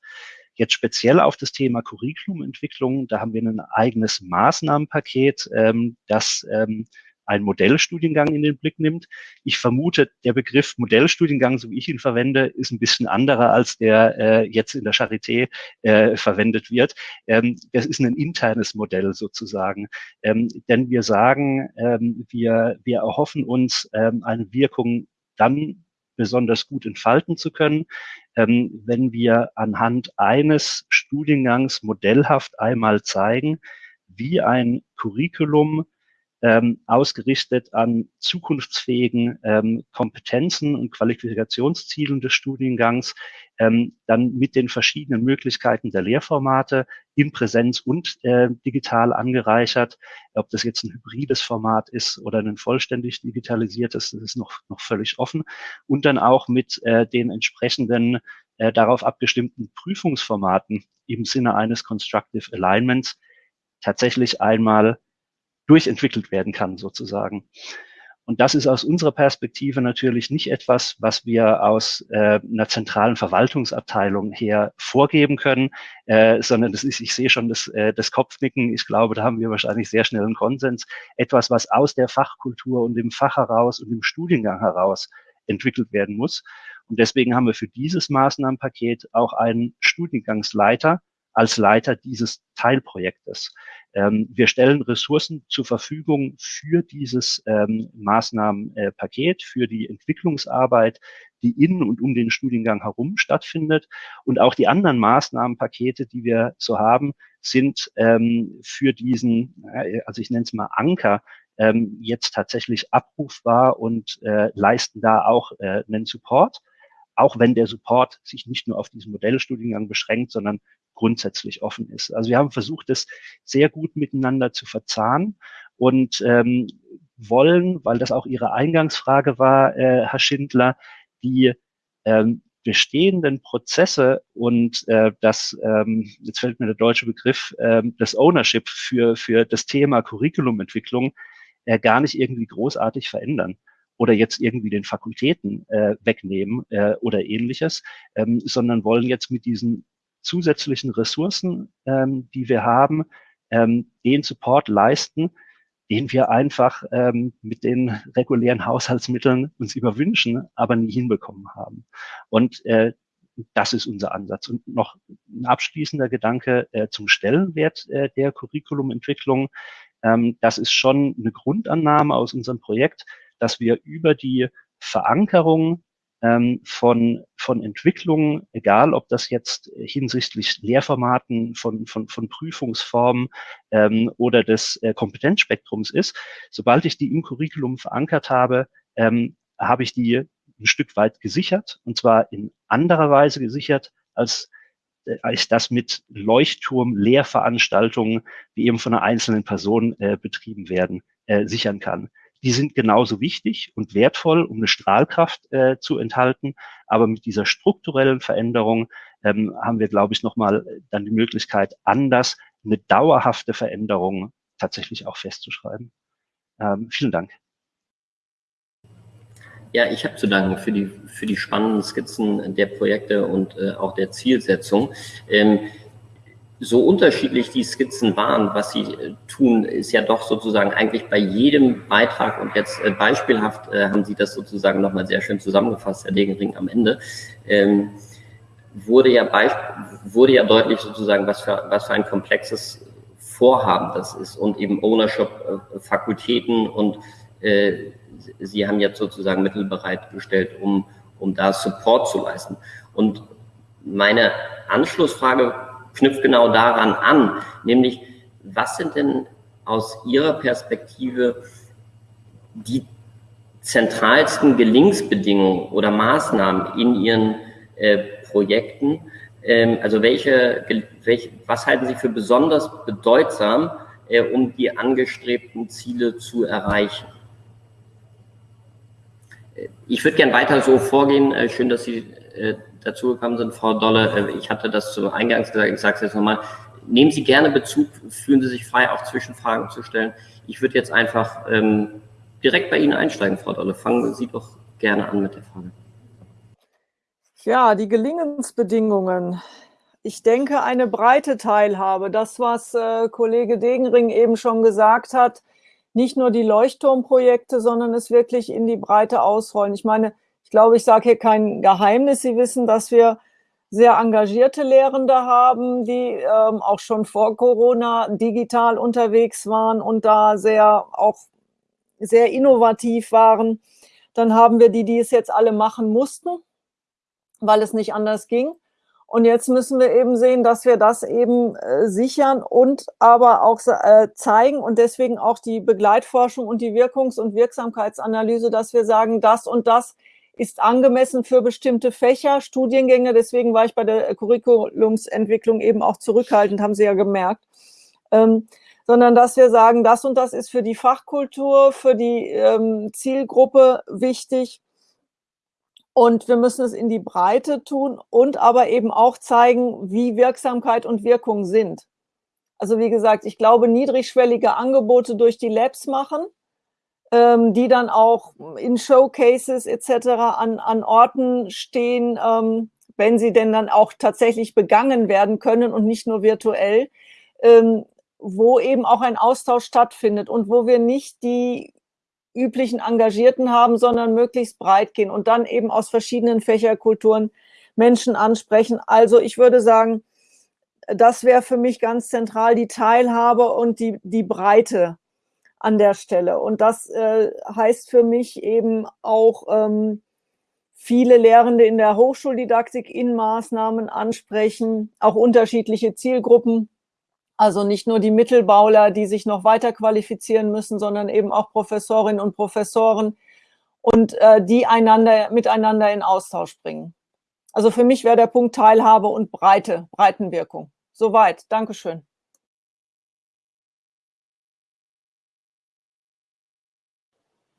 Speaker 7: Jetzt speziell auf das Thema Curriculumentwicklung, da haben wir ein eigenes Maßnahmenpaket, ähm, das ähm, einen Modellstudiengang in den Blick nimmt. Ich vermute, der Begriff Modellstudiengang, so wie ich ihn verwende, ist ein bisschen anderer, als der äh, jetzt in der Charité äh, verwendet wird. Ähm, das ist ein internes Modell sozusagen. Ähm, denn wir sagen, ähm, wir, wir erhoffen uns ähm, eine Wirkung dann besonders gut entfalten zu können, ähm, wenn wir anhand eines Studiengangs modellhaft einmal zeigen, wie ein Curriculum ähm, ausgerichtet an zukunftsfähigen ähm, Kompetenzen und Qualifikationszielen des Studiengangs, ähm, dann mit den verschiedenen Möglichkeiten der Lehrformate in Präsenz und äh, digital angereichert. Ob das jetzt ein hybrides Format ist oder ein vollständig digitalisiertes, das ist noch, noch völlig offen. Und dann auch mit äh, den entsprechenden äh, darauf abgestimmten Prüfungsformaten im Sinne eines Constructive Alignments tatsächlich einmal durchentwickelt werden kann, sozusagen. Und das ist aus unserer Perspektive natürlich nicht etwas, was wir aus äh, einer zentralen Verwaltungsabteilung her vorgeben können, äh, sondern das ist, ich sehe schon das, äh, das Kopfnicken. Ich glaube, da haben wir wahrscheinlich sehr schnell einen Konsens. Etwas, was aus der Fachkultur und dem Fach heraus und dem Studiengang heraus entwickelt werden muss. Und deswegen haben wir für dieses Maßnahmenpaket auch einen Studiengangsleiter als Leiter dieses Teilprojektes. Ähm, wir stellen Ressourcen zur Verfügung für dieses ähm, Maßnahmenpaket, für die Entwicklungsarbeit, die in und um den Studiengang herum stattfindet. Und auch die anderen Maßnahmenpakete, die wir so haben, sind ähm, für diesen, also ich nenne es mal Anker, ähm, jetzt tatsächlich abrufbar und äh, leisten da auch äh, einen Support auch wenn der Support sich nicht nur auf diesen Modellstudiengang beschränkt, sondern grundsätzlich offen ist. Also wir haben versucht, das sehr gut miteinander zu verzahnen und ähm, wollen, weil das auch Ihre Eingangsfrage war, äh, Herr Schindler, die ähm, bestehenden Prozesse und äh, das, ähm, jetzt fällt mir der deutsche Begriff, ähm, das Ownership für, für das Thema Curriculumentwicklung äh, gar nicht irgendwie großartig verändern oder jetzt irgendwie den Fakultäten äh, wegnehmen äh, oder ähnliches, ähm, sondern wollen jetzt mit diesen zusätzlichen Ressourcen, ähm, die wir haben, ähm, den Support leisten, den wir einfach ähm, mit den regulären Haushaltsmitteln uns überwünschen, aber nie hinbekommen haben. Und äh, das ist unser Ansatz. Und noch ein abschließender Gedanke äh, zum Stellenwert äh, der Curriculumentwicklung. Ähm, das ist schon eine Grundannahme aus unserem Projekt, dass wir über die Verankerung von, von Entwicklungen, egal ob das jetzt hinsichtlich Lehrformaten, von, von, von Prüfungsformen ähm, oder des äh, Kompetenzspektrums ist. Sobald ich die im Curriculum verankert habe, ähm, habe ich die ein Stück weit gesichert und zwar in anderer Weise gesichert, als äh, als das mit Leuchtturm-Lehrveranstaltungen, die eben von einer einzelnen Person äh, betrieben werden, äh, sichern kann die sind genauso wichtig und wertvoll, um eine Strahlkraft äh, zu enthalten. Aber mit dieser strukturellen Veränderung ähm, haben wir, glaube ich, nochmal dann die Möglichkeit, anders eine dauerhafte Veränderung tatsächlich auch festzuschreiben. Ähm, vielen Dank.
Speaker 1: Ja, ich habe zu danken für die, für die spannenden Skizzen der Projekte und äh, auch der Zielsetzung. Ähm, so unterschiedlich die Skizzen waren, was sie äh, tun, ist ja doch sozusagen eigentlich bei jedem Beitrag und jetzt äh, beispielhaft äh, haben Sie das sozusagen nochmal sehr schön zusammengefasst, Herr Degering, am Ende, ähm, wurde ja wurde ja deutlich sozusagen, was für, was für ein komplexes Vorhaben das ist und eben Ownership, äh, Fakultäten und äh, Sie haben jetzt sozusagen Mittel bereitgestellt, um, um da Support zu leisten. Und meine Anschlussfrage knüpft genau daran an, nämlich was sind denn aus Ihrer Perspektive die zentralsten Gelingensbedingungen oder Maßnahmen in Ihren äh, Projekten? Ähm, also welche, welche, was halten Sie für besonders bedeutsam, äh, um die angestrebten Ziele zu erreichen? Äh, ich würde gern weiter so vorgehen. Äh, schön, dass Sie äh, dazugekommen sind, Frau Dolle. Äh, ich hatte das zu Eingangs gesagt, ich sage es jetzt nochmal. Nehmen Sie gerne Bezug, fühlen Sie sich frei, auch Zwischenfragen zu stellen. Ich würde jetzt einfach ähm, direkt bei Ihnen einsteigen, Frau Dolle. Fangen Sie doch gerne an mit der Frage.
Speaker 5: Ja, die Gelingensbedingungen. Ich denke, eine breite Teilhabe. Das, was äh, Kollege Degenring eben schon gesagt hat, nicht nur die Leuchtturmprojekte, sondern es wirklich in die Breite ausrollen. Ich meine, ich glaube, ich sage hier kein Geheimnis. Sie wissen, dass wir sehr engagierte Lehrende haben, die ähm, auch schon vor Corona digital unterwegs waren und da sehr auch sehr innovativ waren. Dann haben wir die, die es jetzt alle machen mussten, weil es nicht anders ging. Und jetzt müssen wir eben sehen, dass wir das eben äh, sichern und aber auch äh, zeigen und deswegen auch die Begleitforschung und die Wirkungs- und Wirksamkeitsanalyse, dass wir sagen, das und das ist angemessen für bestimmte Fächer, Studiengänge. Deswegen war ich bei der Curriculumsentwicklung eben auch zurückhaltend, haben Sie ja gemerkt. Ähm, sondern dass wir sagen, das und das ist für die Fachkultur, für die ähm, Zielgruppe wichtig und wir müssen es in die Breite tun und aber eben auch zeigen, wie Wirksamkeit und Wirkung sind. Also wie gesagt, ich glaube, niedrigschwellige Angebote durch die Labs machen, ähm, die dann auch in Showcases etc. an, an Orten stehen, ähm, wenn sie denn dann auch tatsächlich begangen werden können und nicht nur virtuell, ähm, wo eben auch ein Austausch stattfindet und wo wir nicht die üblichen Engagierten haben, sondern möglichst breit gehen und dann eben aus verschiedenen Fächerkulturen Menschen ansprechen. Also ich würde sagen, das wäre für mich ganz zentral die Teilhabe und die, die Breite an der Stelle. Und das äh, heißt für mich eben auch ähm, viele Lehrende in der Hochschuldidaktik in Maßnahmen ansprechen, auch unterschiedliche Zielgruppen also nicht nur die Mittelbauler, die sich noch weiter qualifizieren müssen, sondern eben auch Professorinnen und Professoren und äh, die einander, miteinander in Austausch bringen. Also für mich wäre der Punkt Teilhabe und Breite, Breitenwirkung. Soweit. Dankeschön.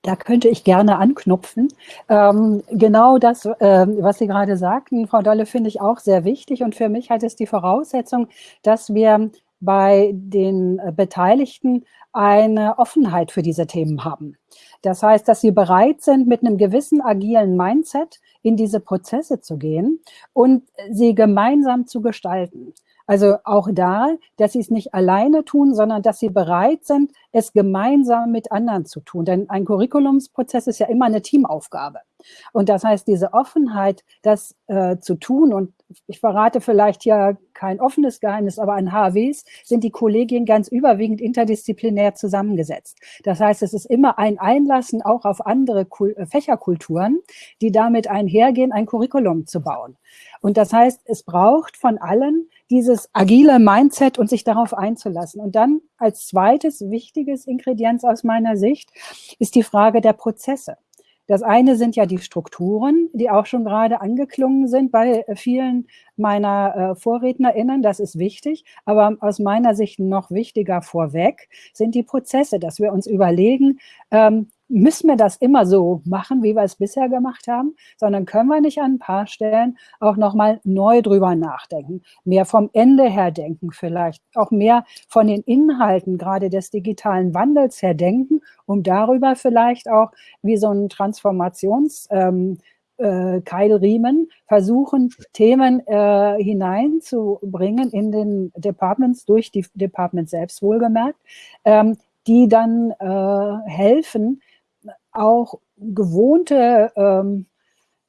Speaker 2: Da könnte ich gerne anknüpfen. Ähm, genau das, äh, was Sie gerade sagten, Frau Dolle, finde ich auch sehr wichtig. Und für mich hat es die Voraussetzung, dass wir bei den Beteiligten eine Offenheit für diese Themen haben. Das heißt, dass sie bereit sind, mit einem gewissen agilen Mindset in diese Prozesse zu gehen und sie gemeinsam zu gestalten. Also auch da, dass sie es nicht alleine tun, sondern dass sie bereit sind, es gemeinsam mit anderen zu tun. Denn ein Curriculumsprozess ist ja immer eine Teamaufgabe. Und das heißt, diese Offenheit, das äh, zu tun, und ich verrate vielleicht ja kein offenes Geheimnis, aber an HWs sind die Kollegien ganz überwiegend interdisziplinär zusammengesetzt. Das heißt, es ist immer ein Einlassen auch auf andere Kul äh, Fächerkulturen, die damit einhergehen, ein Curriculum zu bauen. Und das heißt, es braucht von allen dieses agile Mindset und sich darauf einzulassen. Und dann als zweites wichtiges Ingredienz aus meiner Sicht ist die Frage der Prozesse. Das eine sind ja die Strukturen, die auch schon gerade angeklungen sind bei vielen meiner äh, VorrednerInnen. Das ist wichtig. Aber aus meiner Sicht noch wichtiger vorweg sind die Prozesse, dass wir uns überlegen, ähm, müssen wir das immer so machen, wie wir es bisher gemacht haben, sondern können wir nicht an ein paar Stellen auch nochmal neu drüber nachdenken, mehr vom Ende her denken vielleicht, auch mehr von den Inhalten gerade des digitalen Wandels her denken, um darüber vielleicht auch wie so ein Transformations- ähm, äh, Keilriemen versuchen, Themen äh, hineinzubringen in den Departments, durch die Departments selbst wohlgemerkt, ähm, die dann äh, helfen, auch gewohnte ähm,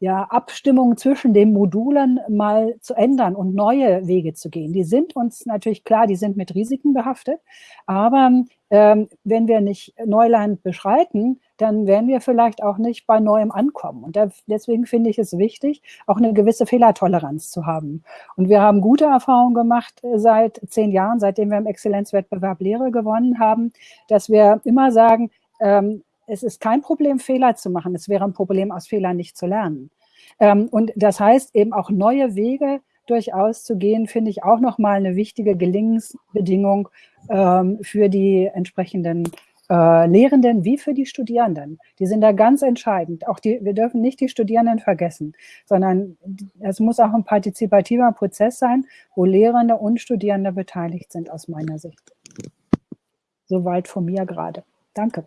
Speaker 2: ja, Abstimmungen zwischen den Modulen mal zu ändern und neue Wege zu gehen. Die sind uns natürlich klar, die sind mit Risiken behaftet, aber ähm, wenn wir nicht Neuland beschreiten, dann werden wir vielleicht auch nicht bei Neuem ankommen. Und da, deswegen finde ich es wichtig, auch eine gewisse Fehlertoleranz zu haben. Und wir haben gute Erfahrungen gemacht äh, seit zehn Jahren, seitdem wir im Exzellenzwettbewerb Lehre gewonnen haben, dass wir immer sagen, ähm, es ist kein Problem, Fehler zu machen. Es wäre ein Problem, aus Fehlern nicht zu lernen. Ähm, und das heißt eben auch neue Wege durchaus zu gehen, finde ich auch nochmal eine wichtige Gelingensbedingung ähm, für die entsprechenden äh, Lehrenden wie für die Studierenden. Die sind da ganz entscheidend. Auch die, wir dürfen nicht die Studierenden vergessen, sondern es muss auch ein partizipativer Prozess sein, wo Lehrende und Studierende beteiligt sind, aus meiner Sicht. Soweit von mir gerade. Danke.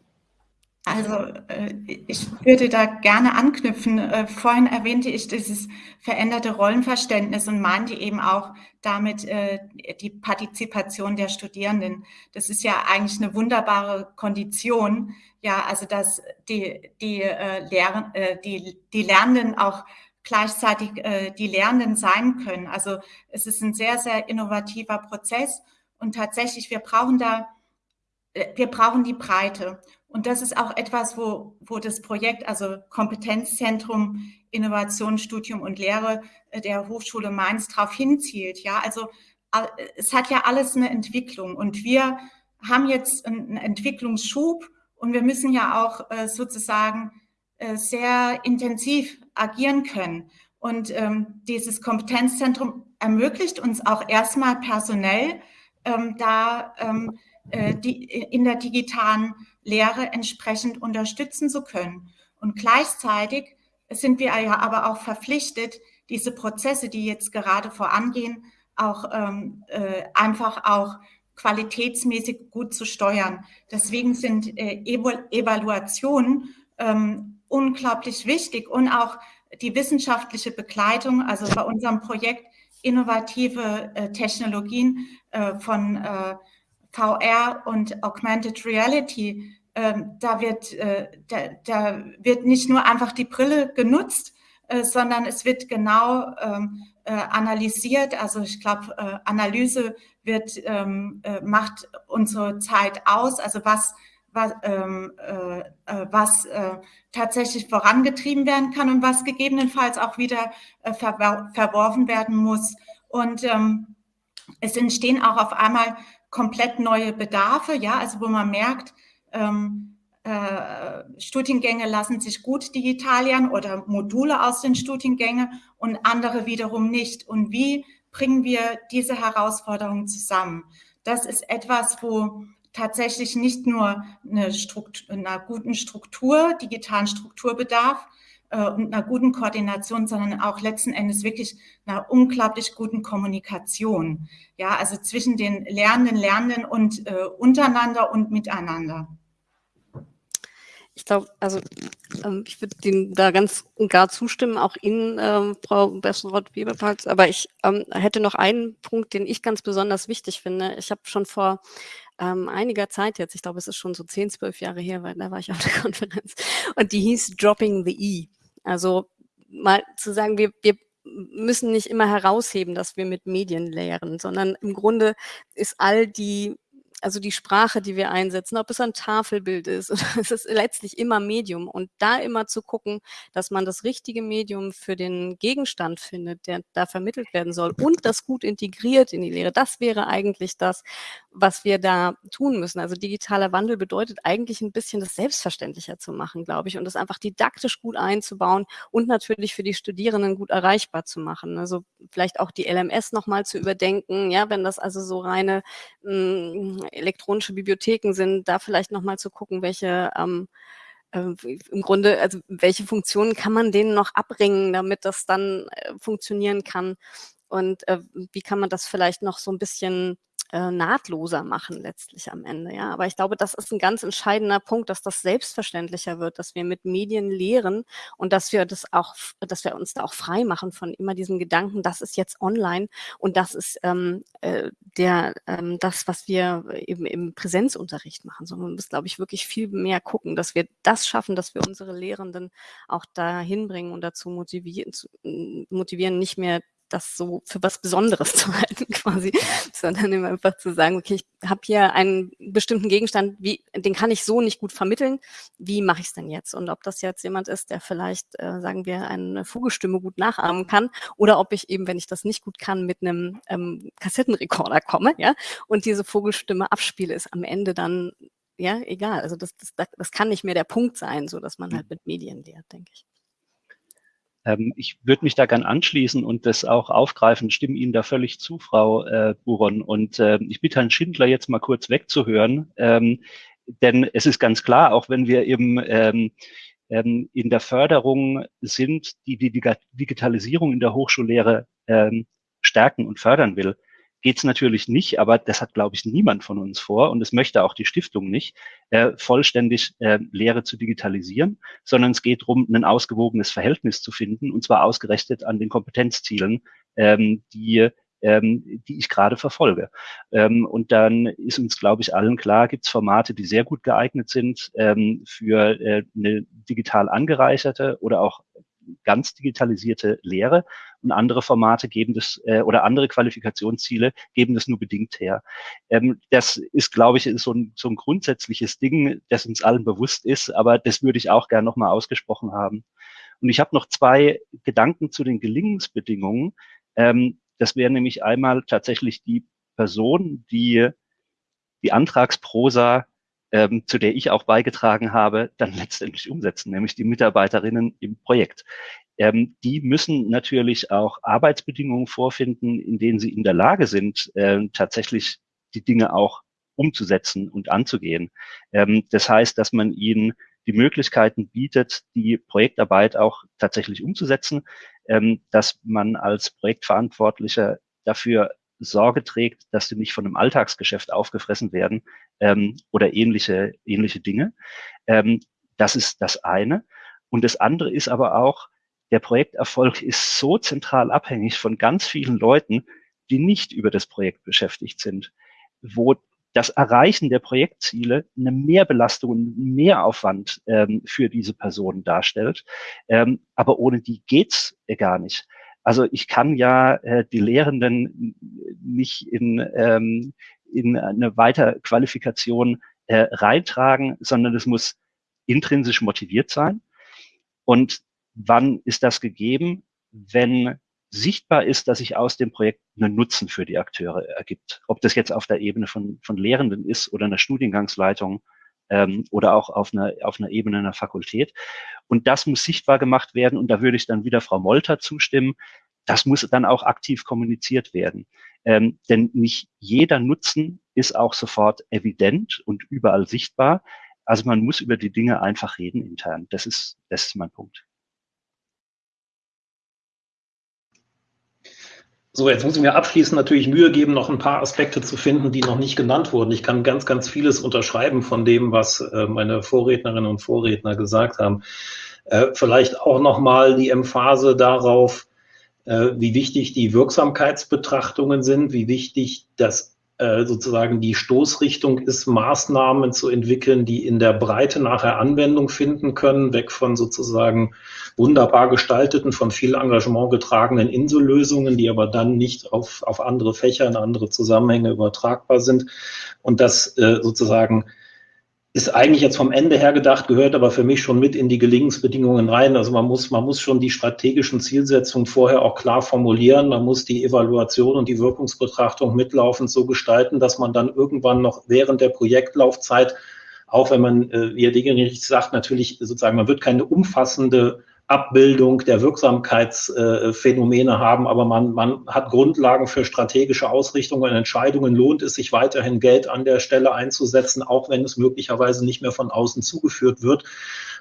Speaker 6: Also äh, ich würde da gerne anknüpfen. Äh, vorhin erwähnte ich dieses veränderte Rollenverständnis und meinte eben auch damit äh, die Partizipation der Studierenden. Das ist ja eigentlich eine wunderbare Kondition, ja, also dass die, die, Lehr die, die Lernenden auch gleichzeitig die Lernenden sein können. Also es ist ein sehr, sehr innovativer Prozess und tatsächlich, wir brauchen da, wir brauchen die Breite. Und das ist auch etwas, wo, wo das Projekt, also Kompetenzzentrum Innovation, Studium und Lehre äh, der Hochschule Mainz darauf hinzielt. Ja, also es hat ja alles eine Entwicklung und wir haben jetzt einen Entwicklungsschub und wir müssen ja auch äh, sozusagen äh, sehr intensiv agieren können. Und ähm, dieses Kompetenzzentrum ermöglicht uns auch erstmal personell ähm, da ähm, äh, die, in der digitalen Lehre entsprechend unterstützen zu können. Und gleichzeitig sind wir ja aber auch verpflichtet, diese Prozesse, die jetzt gerade vorangehen, auch ähm, äh, einfach auch qualitätsmäßig gut zu steuern. Deswegen sind äh, Evaluationen ähm, unglaublich wichtig und auch die wissenschaftliche Begleitung, also bei unserem Projekt innovative äh, Technologien äh, von äh, VR und Augmented Reality, ähm, da, wird, äh, da, da, wird nicht nur einfach die Brille genutzt, äh, sondern es wird genau ähm, äh, analysiert. Also ich glaube, äh, Analyse wird, ähm, äh, macht unsere Zeit aus. Also was, was, ähm, äh, was tatsächlich vorangetrieben werden kann und was gegebenenfalls auch wieder ver verworfen werden muss. Und ähm, es entstehen auch auf einmal komplett neue Bedarfe, ja, also wo man merkt, ähm, äh, Studiengänge lassen sich gut digitalieren oder Module aus den Studiengängen und andere wiederum nicht. Und wie bringen wir diese Herausforderungen zusammen? Das ist etwas, wo tatsächlich nicht nur eine, Struktur, einer guten Struktur, digitalen Struktur bedarf äh, und einer guten Koordination, sondern auch letzten Endes wirklich einer unglaublich guten Kommunikation. Ja, also zwischen den Lernenden, Lernenden und äh, untereinander und miteinander.
Speaker 4: Ich glaube, also ähm, ich würde Ihnen da ganz und gar zustimmen, auch Ihnen, ähm, Frau Bessenrott-Weberpalz. Aber ich ähm, hätte noch einen Punkt, den ich ganz besonders wichtig finde. Ich habe schon vor ähm, einiger Zeit jetzt, ich glaube, es ist schon so 10, 12 Jahre her, weil da war ich auf der [laughs] Konferenz, und die hieß Dropping the E. Also mal zu sagen, wir, wir müssen nicht immer herausheben, dass wir mit Medien lehren, sondern im Grunde ist all die also die Sprache, die wir einsetzen, ob es ein Tafelbild ist, [laughs] es ist letztlich immer Medium. Und da immer zu gucken, dass man das richtige Medium für den Gegenstand findet, der da vermittelt werden soll und das gut integriert in die Lehre. Das wäre eigentlich das, was wir da tun müssen. Also digitaler Wandel bedeutet eigentlich ein bisschen das selbstverständlicher zu machen, glaube ich, und das einfach didaktisch gut einzubauen und natürlich für die Studierenden gut erreichbar zu machen. Also vielleicht auch die LMS nochmal zu überdenken, ja, wenn das also so reine mh, hm, elektronische Bibliotheken sind, da vielleicht nochmal zu gucken, welche ähm, äh, im Grunde, also welche Funktionen kann man denen noch abbringen, damit das dann äh, funktionieren kann? Und äh, wie kann man das vielleicht noch so ein bisschen äh, nahtloser machen letztlich am Ende. Ja, aber ich glaube, das ist ein ganz entscheidender Punkt, dass das selbstverständlicher wird, dass wir mit Medien lehren und dass wir das auch, dass wir uns da auch frei machen von immer diesem Gedanken, das ist jetzt online und das ist ähm, äh, der ähm, das, was wir eben im Präsenzunterricht machen, sondern wir müssen, glaube ich, wirklich viel mehr gucken, dass wir das schaffen, dass wir unsere Lehrenden auch dahin bringen und dazu motivieren, zu, motivieren, nicht mehr das so für was Besonderes [laughs] zu halten quasi, sondern immer einfach zu sagen, okay, ich habe hier einen bestimmten Gegenstand, wie, den kann ich so nicht gut vermitteln, wie mache ich es denn jetzt? Und ob das jetzt jemand ist, der vielleicht, äh, sagen wir, eine Vogelstimme gut nachahmen kann oder ob ich eben, wenn ich das nicht gut kann, mit einem ähm, Kassettenrekorder komme, ja, und diese Vogelstimme abspiele, ist am Ende dann ja, egal. Also das, das, das kann nicht mehr der Punkt sein, so dass man halt mit Medien lehrt, denke ich.
Speaker 7: Ähm, ich würde mich da gern anschließen und das auch aufgreifen, stimme Ihnen da völlig zu, Frau äh, Buron. Und äh, ich bitte Herrn Schindler jetzt mal kurz wegzuhören, ähm, denn es ist ganz klar, auch wenn wir eben ähm, ähm, in der Förderung sind, die die Digitalisierung in der Hochschullehre ähm, stärken und fördern will, geht es natürlich nicht, aber das hat, glaube ich, niemand von uns vor und das möchte auch die Stiftung nicht, äh, vollständig äh, Lehre zu digitalisieren, sondern es geht darum, ein ausgewogenes Verhältnis zu finden und zwar ausgerechnet an den Kompetenzzielen, ähm, die ähm, die ich gerade verfolge. Ähm, und dann ist uns, glaube ich, allen klar, gibt es Formate, die sehr gut geeignet sind ähm, für äh, eine digital angereicherte oder auch ganz digitalisierte Lehre und andere Formate geben das äh, oder andere Qualifikationsziele geben das nur bedingt her. Ähm, das ist, glaube ich, so ein, so ein grundsätzliches Ding, das uns allen bewusst ist, aber das würde ich auch gerne nochmal ausgesprochen haben. Und ich habe noch zwei Gedanken zu den Gelingensbedingungen. Ähm, das wäre nämlich einmal tatsächlich die Person, die die Antragsprosa ähm, zu der ich auch beigetragen habe, dann letztendlich umsetzen, nämlich die Mitarbeiterinnen im Projekt. Ähm, die müssen natürlich auch Arbeitsbedingungen vorfinden, in denen sie in der Lage sind, äh, tatsächlich die Dinge auch umzusetzen und anzugehen. Ähm, das heißt, dass man ihnen die Möglichkeiten bietet, die Projektarbeit auch tatsächlich umzusetzen, ähm, dass man als Projektverantwortlicher dafür Sorge trägt, dass sie nicht von einem Alltagsgeschäft aufgefressen werden ähm, oder ähnliche, ähnliche Dinge. Ähm, das ist das eine. Und das andere ist aber auch, der Projekterfolg ist so zentral abhängig von ganz vielen Leuten, die nicht über das Projekt beschäftigt sind, wo das Erreichen der Projektziele eine Mehrbelastung, einen Mehraufwand ähm, für diese Personen darstellt. Ähm, aber ohne die geht's gar nicht. Also ich kann ja äh, die Lehrenden nicht in, ähm, in eine Weiterqualifikation äh, reintragen, sondern es muss intrinsisch motiviert sein. Und wann ist das gegeben? Wenn sichtbar ist, dass sich aus dem Projekt einen Nutzen für die Akteure ergibt. Ob das jetzt auf der Ebene von, von Lehrenden ist oder einer Studiengangsleitung ähm, oder auch auf einer, auf einer Ebene einer Fakultät. Und das muss sichtbar gemacht werden. Und da würde ich dann wieder Frau Molter zustimmen. Das muss dann auch aktiv kommuniziert werden. Ähm, denn nicht jeder Nutzen ist auch sofort evident und überall sichtbar. Also man muss über die Dinge einfach reden intern. Das ist, das ist mein Punkt.
Speaker 3: So, jetzt muss ich mir abschließend natürlich Mühe geben, noch ein paar Aspekte zu finden, die noch nicht genannt wurden. Ich kann ganz, ganz vieles unterschreiben von dem, was äh, meine Vorrednerinnen und Vorredner gesagt haben. Äh, vielleicht auch nochmal die Emphase darauf, äh, wie wichtig die Wirksamkeitsbetrachtungen sind, wie wichtig das sozusagen die Stoßrichtung ist, Maßnahmen zu entwickeln, die in der Breite nachher Anwendung finden können, weg von sozusagen wunderbar gestalteten, von viel Engagement getragenen Insellösungen, die aber dann nicht auf, auf andere Fächer, in andere Zusammenhänge übertragbar sind. Und das äh, sozusagen ist eigentlich jetzt vom Ende her gedacht, gehört aber für mich schon mit in die Gelingensbedingungen rein. Also man muss, man muss schon die strategischen Zielsetzungen vorher auch klar formulieren. Man muss die Evaluation und die Wirkungsbetrachtung mitlaufend so gestalten, dass man dann irgendwann noch während der Projektlaufzeit, auch wenn man, äh, wie Herr Degenrich sagt, natürlich sozusagen, man wird keine umfassende Abbildung der Wirksamkeitsphänomene haben, aber man, man hat Grundlagen für strategische Ausrichtungen und Entscheidungen. Lohnt es sich weiterhin Geld an der Stelle einzusetzen, auch wenn es möglicherweise nicht mehr von außen zugeführt wird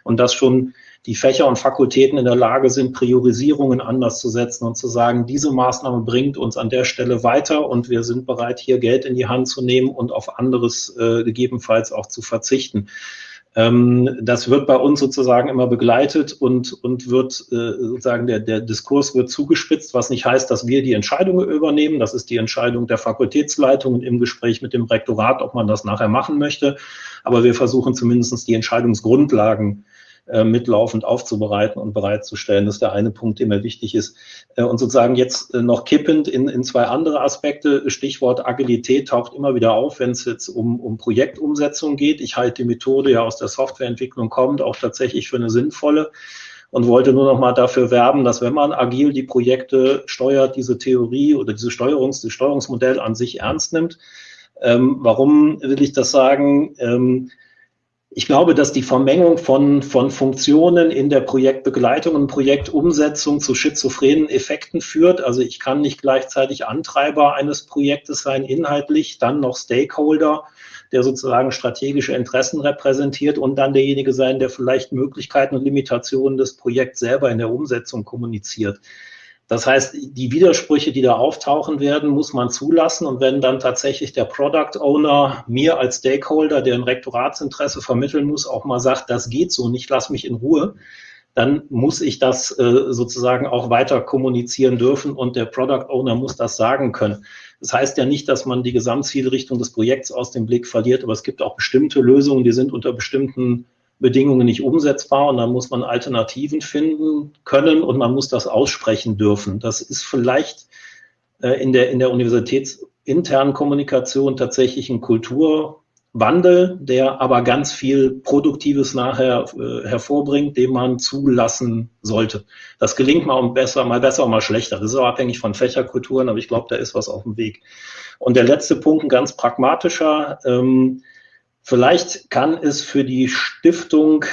Speaker 3: und dass schon die Fächer und Fakultäten in der Lage sind, Priorisierungen anders zu setzen und zu sagen, diese Maßnahme bringt uns an der Stelle weiter und wir sind bereit, hier Geld in die Hand zu nehmen und auf anderes äh, gegebenenfalls auch zu verzichten. Ähm, das wird bei uns sozusagen immer begleitet und, und wird äh, sozusagen der, der Diskurs wird zugespitzt, was nicht heißt, dass wir die Entscheidungen übernehmen. Das ist die Entscheidung der Fakultätsleitung im Gespräch mit dem Rektorat, ob man das nachher machen möchte. Aber wir versuchen zumindest die Entscheidungsgrundlagen äh, mitlaufend aufzubereiten und bereitzustellen. Das ist der eine Punkt, der mir wichtig ist. Äh, und sozusagen jetzt äh, noch kippend in, in zwei andere Aspekte. Stichwort Agilität taucht immer wieder auf, wenn es jetzt um, um Projektumsetzung geht. Ich halte die Methode ja aus der Softwareentwicklung kommt auch tatsächlich für eine sinnvolle und wollte nur noch mal dafür werben, dass wenn man agil die Projekte steuert, diese Theorie oder diese Steuerungs, das Steuerungsmodell an sich ernst nimmt. Ähm, warum will ich das sagen? Ähm, ich glaube, dass die Vermengung von, von Funktionen in der Projektbegleitung und Projektumsetzung zu schizophrenen Effekten führt. Also ich kann nicht gleichzeitig Antreiber eines Projektes sein, inhaltlich, dann noch Stakeholder, der sozusagen strategische Interessen repräsentiert und dann derjenige sein, der vielleicht Möglichkeiten und Limitationen des Projekts selber in der Umsetzung kommuniziert. Das heißt, die Widersprüche, die da auftauchen werden, muss man zulassen. Und wenn dann tatsächlich der Product Owner mir als Stakeholder, der ein Rektoratsinteresse vermitteln muss, auch mal sagt, das geht so nicht, lass mich in Ruhe, dann muss ich das äh, sozusagen auch weiter kommunizieren dürfen und der Product Owner muss das sagen können. Das heißt ja nicht, dass man die Gesamtzielrichtung des Projekts aus dem Blick verliert, aber es gibt auch bestimmte Lösungen, die sind unter bestimmten Bedingungen nicht umsetzbar und dann muss man Alternativen finden können und man muss das aussprechen dürfen. Das ist vielleicht äh, in der, in der universitätsinternen Kommunikation tatsächlich ein Kulturwandel, der aber ganz viel Produktives nachher äh, hervorbringt, den man zulassen sollte. Das gelingt mal besser, mal besser, mal schlechter. Das ist auch abhängig von Fächerkulturen, aber ich glaube, da ist was auf dem Weg. Und der letzte Punkt, ein ganz pragmatischer. Ähm, vielleicht kann es für die Stiftung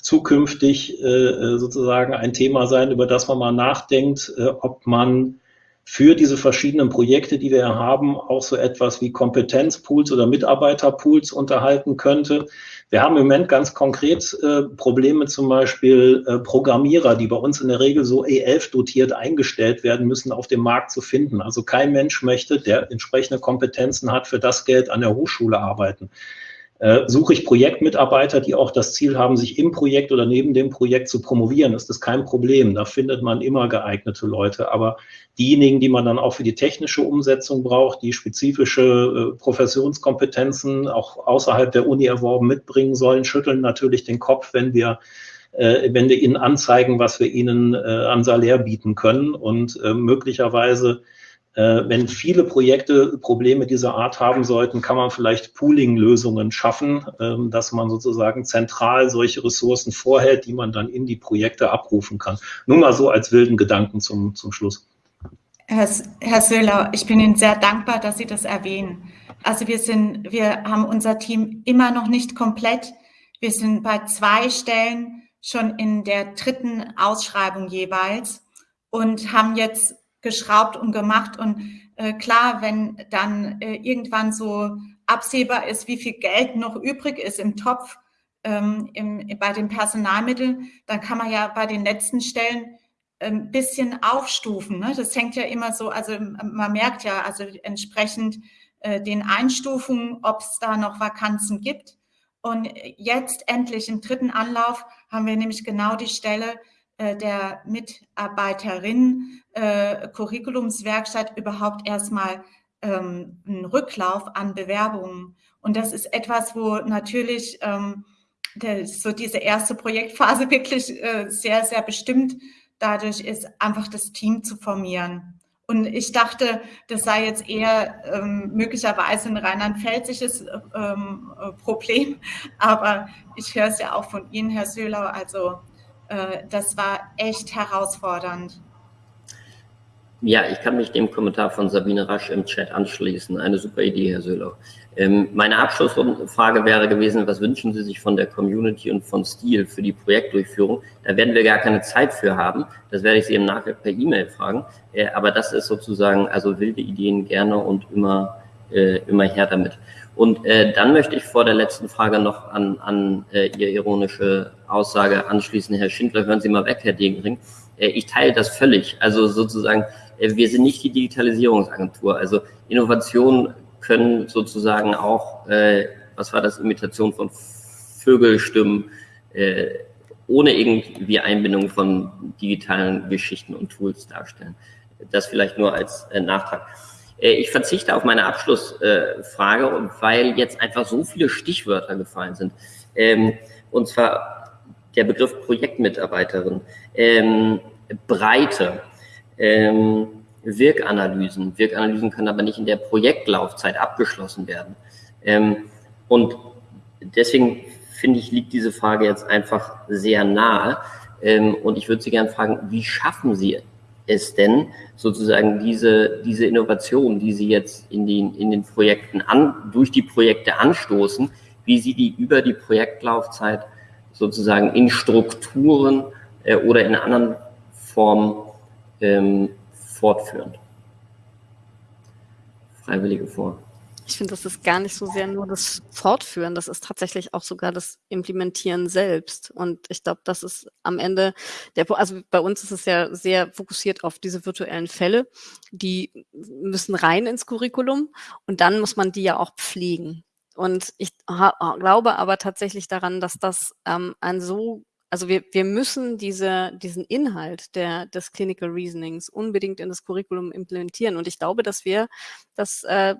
Speaker 3: zukünftig äh, sozusagen ein Thema sein, über das man mal nachdenkt, äh, ob man für diese verschiedenen Projekte, die wir haben, auch so etwas wie Kompetenzpools oder Mitarbeiterpools unterhalten könnte. Wir haben im Moment ganz konkret äh, Probleme, zum Beispiel äh, Programmierer, die bei uns in der Regel so E11 dotiert eingestellt werden müssen, auf dem Markt zu finden. Also kein Mensch möchte, der entsprechende Kompetenzen hat, für das Geld an der Hochschule arbeiten. Äh, suche ich Projektmitarbeiter, die auch das Ziel haben, sich im Projekt oder neben dem Projekt zu promovieren, ist das kein Problem. Da findet man immer geeignete Leute. Aber diejenigen, die man dann auch für die technische Umsetzung braucht, die spezifische äh, Professionskompetenzen auch außerhalb der Uni erworben mitbringen sollen, schütteln natürlich den Kopf, wenn wir äh, wenn wir ihnen anzeigen, was wir ihnen äh, an Salär bieten können und äh, möglicherweise wenn viele Projekte Probleme dieser Art haben sollten, kann man vielleicht Pooling-Lösungen schaffen, ähm, dass man sozusagen zentral solche Ressourcen vorhält, die man dann in die Projekte abrufen kann. Nur mal so als wilden Gedanken zum, zum Schluss.
Speaker 6: Herr, Herr Söhler, ich bin Ihnen sehr dankbar, dass Sie das erwähnen. Also wir sind, wir haben unser Team immer noch nicht komplett. Wir sind bei zwei Stellen schon in der dritten Ausschreibung jeweils und haben jetzt geschraubt und gemacht. Und äh, klar, wenn dann äh, irgendwann so absehbar ist, wie viel Geld noch übrig ist im Topf ähm, im, bei den Personalmitteln, dann kann man ja bei den letzten Stellen ein bisschen aufstufen. Ne? Das hängt ja immer so, also man merkt ja, also entsprechend äh, den Einstufungen, ob es da noch Vakanzen gibt. Und jetzt endlich im dritten Anlauf haben wir nämlich genau die Stelle, der Mitarbeiterin äh, Curriculumswerkstatt überhaupt erstmal ähm, einen Rücklauf an Bewerbungen. Und das ist etwas, wo natürlich ähm, der, so diese erste Projektphase [laughs] wirklich äh, sehr, sehr bestimmt dadurch ist, einfach das Team zu formieren. Und ich dachte, das sei jetzt eher ähm, möglicherweise ein rheinland-pfälzisches ähm, äh, Problem. [laughs] Aber ich höre es ja auch von Ihnen, Herr Söhlau. Also äh, das war echt herausfordernd.
Speaker 1: Ja, ich kann mich dem Kommentar von Sabine Rasch im Chat anschließen. Eine super Idee, Herr Söhler. Ähm, meine Abschlussfrage wäre gewesen, was wünschen Sie sich von der Community und von Stil für die Projektdurchführung? Da werden wir gar keine Zeit für haben. Das werde ich Sie im Nachhinein per E-Mail fragen. Äh, aber das ist sozusagen, also wilde Ideen gerne und immer, äh, immer her damit. Und äh, dann möchte ich vor der letzten Frage noch an, an äh, Ihre ironische Aussage anschließen. Herr Schindler, hören Sie mal weg, Herr Degenring. Äh, ich teile das völlig. Also sozusagen, äh, wir sind nicht die Digitalisierungsagentur. Also Innovationen können sozusagen auch, äh, was war das, Imitation von Vögelstimmen, äh, ohne irgendwie Einbindung von digitalen Geschichten und Tools darstellen. Das vielleicht nur als äh, Nachtrag. Äh, ich verzichte auf meine Abschlussfrage, äh, weil jetzt einfach so viele Stichwörter gefallen sind. Ähm, und zwar der Begriff Projektmitarbeiterin, ähm, Breite, ähm, Wirkanalysen. Wirkanalysen können aber nicht in der Projektlaufzeit abgeschlossen werden. Und deswegen finde ich, liegt diese Frage jetzt einfach sehr nahe. Und ich würde Sie gerne fragen, wie schaffen Sie es denn, sozusagen diese, diese Innovation, die Sie jetzt in den, in den Projekten an, durch die Projekte anstoßen, wie Sie die über die Projektlaufzeit sozusagen in Strukturen äh, oder in anderen Formen ähm, fortführen. Freiwillige vor.
Speaker 4: Ich finde, das ist gar nicht so sehr nur das Fortführen, das ist tatsächlich auch sogar das Implementieren selbst. Und ich glaube, das ist am Ende der, also bei uns ist es ja sehr fokussiert auf diese virtuellen Fälle, die müssen rein ins Curriculum und dann muss man die ja auch pflegen. Und ich glaube aber tatsächlich daran, dass das ähm, ein so also wir, wir müssen diese, diesen Inhalt der, des Clinical Reasonings unbedingt in das Curriculum implementieren. Und ich glaube, dass wir das äh,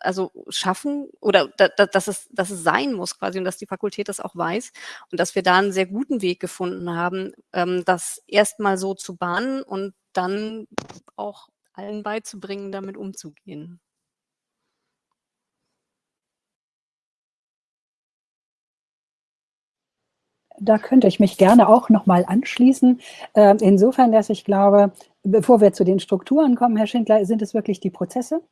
Speaker 4: also schaffen oder da, da, dass, es, dass es sein muss quasi und dass die Fakultät das auch weiß und dass wir da einen sehr guten Weg gefunden haben, ähm, das erstmal so zu bahnen und dann auch allen beizubringen, damit umzugehen.
Speaker 2: Da könnte ich mich gerne auch nochmal anschließen. Äh, insofern, dass ich glaube, bevor wir zu den Strukturen kommen, Herr Schindler, sind es wirklich die Prozesse,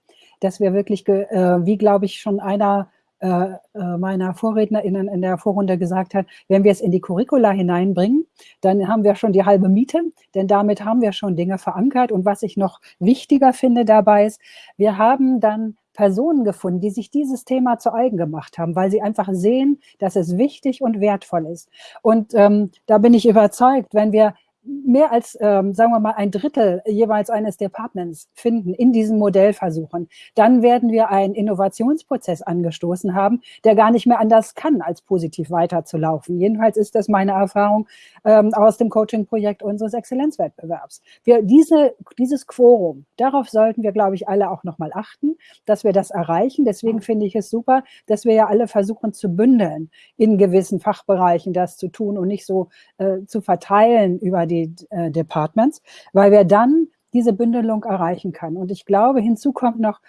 Speaker 2: dass wir wirklich, äh, wie glaube ich schon einer äh, meiner VorrednerInnen in der Vorrunde gesagt hat, wenn wir es in die Curricula hineinbringen, dann haben wir schon die halbe Miete, denn damit haben wir schon Dinge verankert. Und was ich noch wichtiger finde dabei ist, wir haben dann Personen gefunden, die sich dieses Thema zu eigen gemacht haben, weil sie einfach sehen, dass es wichtig und wertvoll ist. Und ähm, da bin ich überzeugt, wenn wir mehr als, ähm, sagen wir mal, ein Drittel jeweils eines Departments finden in diesen Modellversuchen, dann werden wir einen Innovationsprozess angestoßen haben, der gar nicht mehr anders kann, als positiv weiterzulaufen. Jedenfalls ist das meine Erfahrung ähm, aus dem Coaching-Projekt unseres Exzellenzwettbewerbs. Wir, diese, dieses Quorum, darauf sollten wir, glaube ich, alle auch nochmal achten, dass wir das erreichen. Deswegen finde ich es super, dass wir ja alle versuchen zu bündeln, in gewissen Fachbereichen das zu tun und nicht so äh, zu verteilen über die die äh, Departments, weil wir dann diese Bündelung erreichen können. Und ich glaube, hinzu kommt noch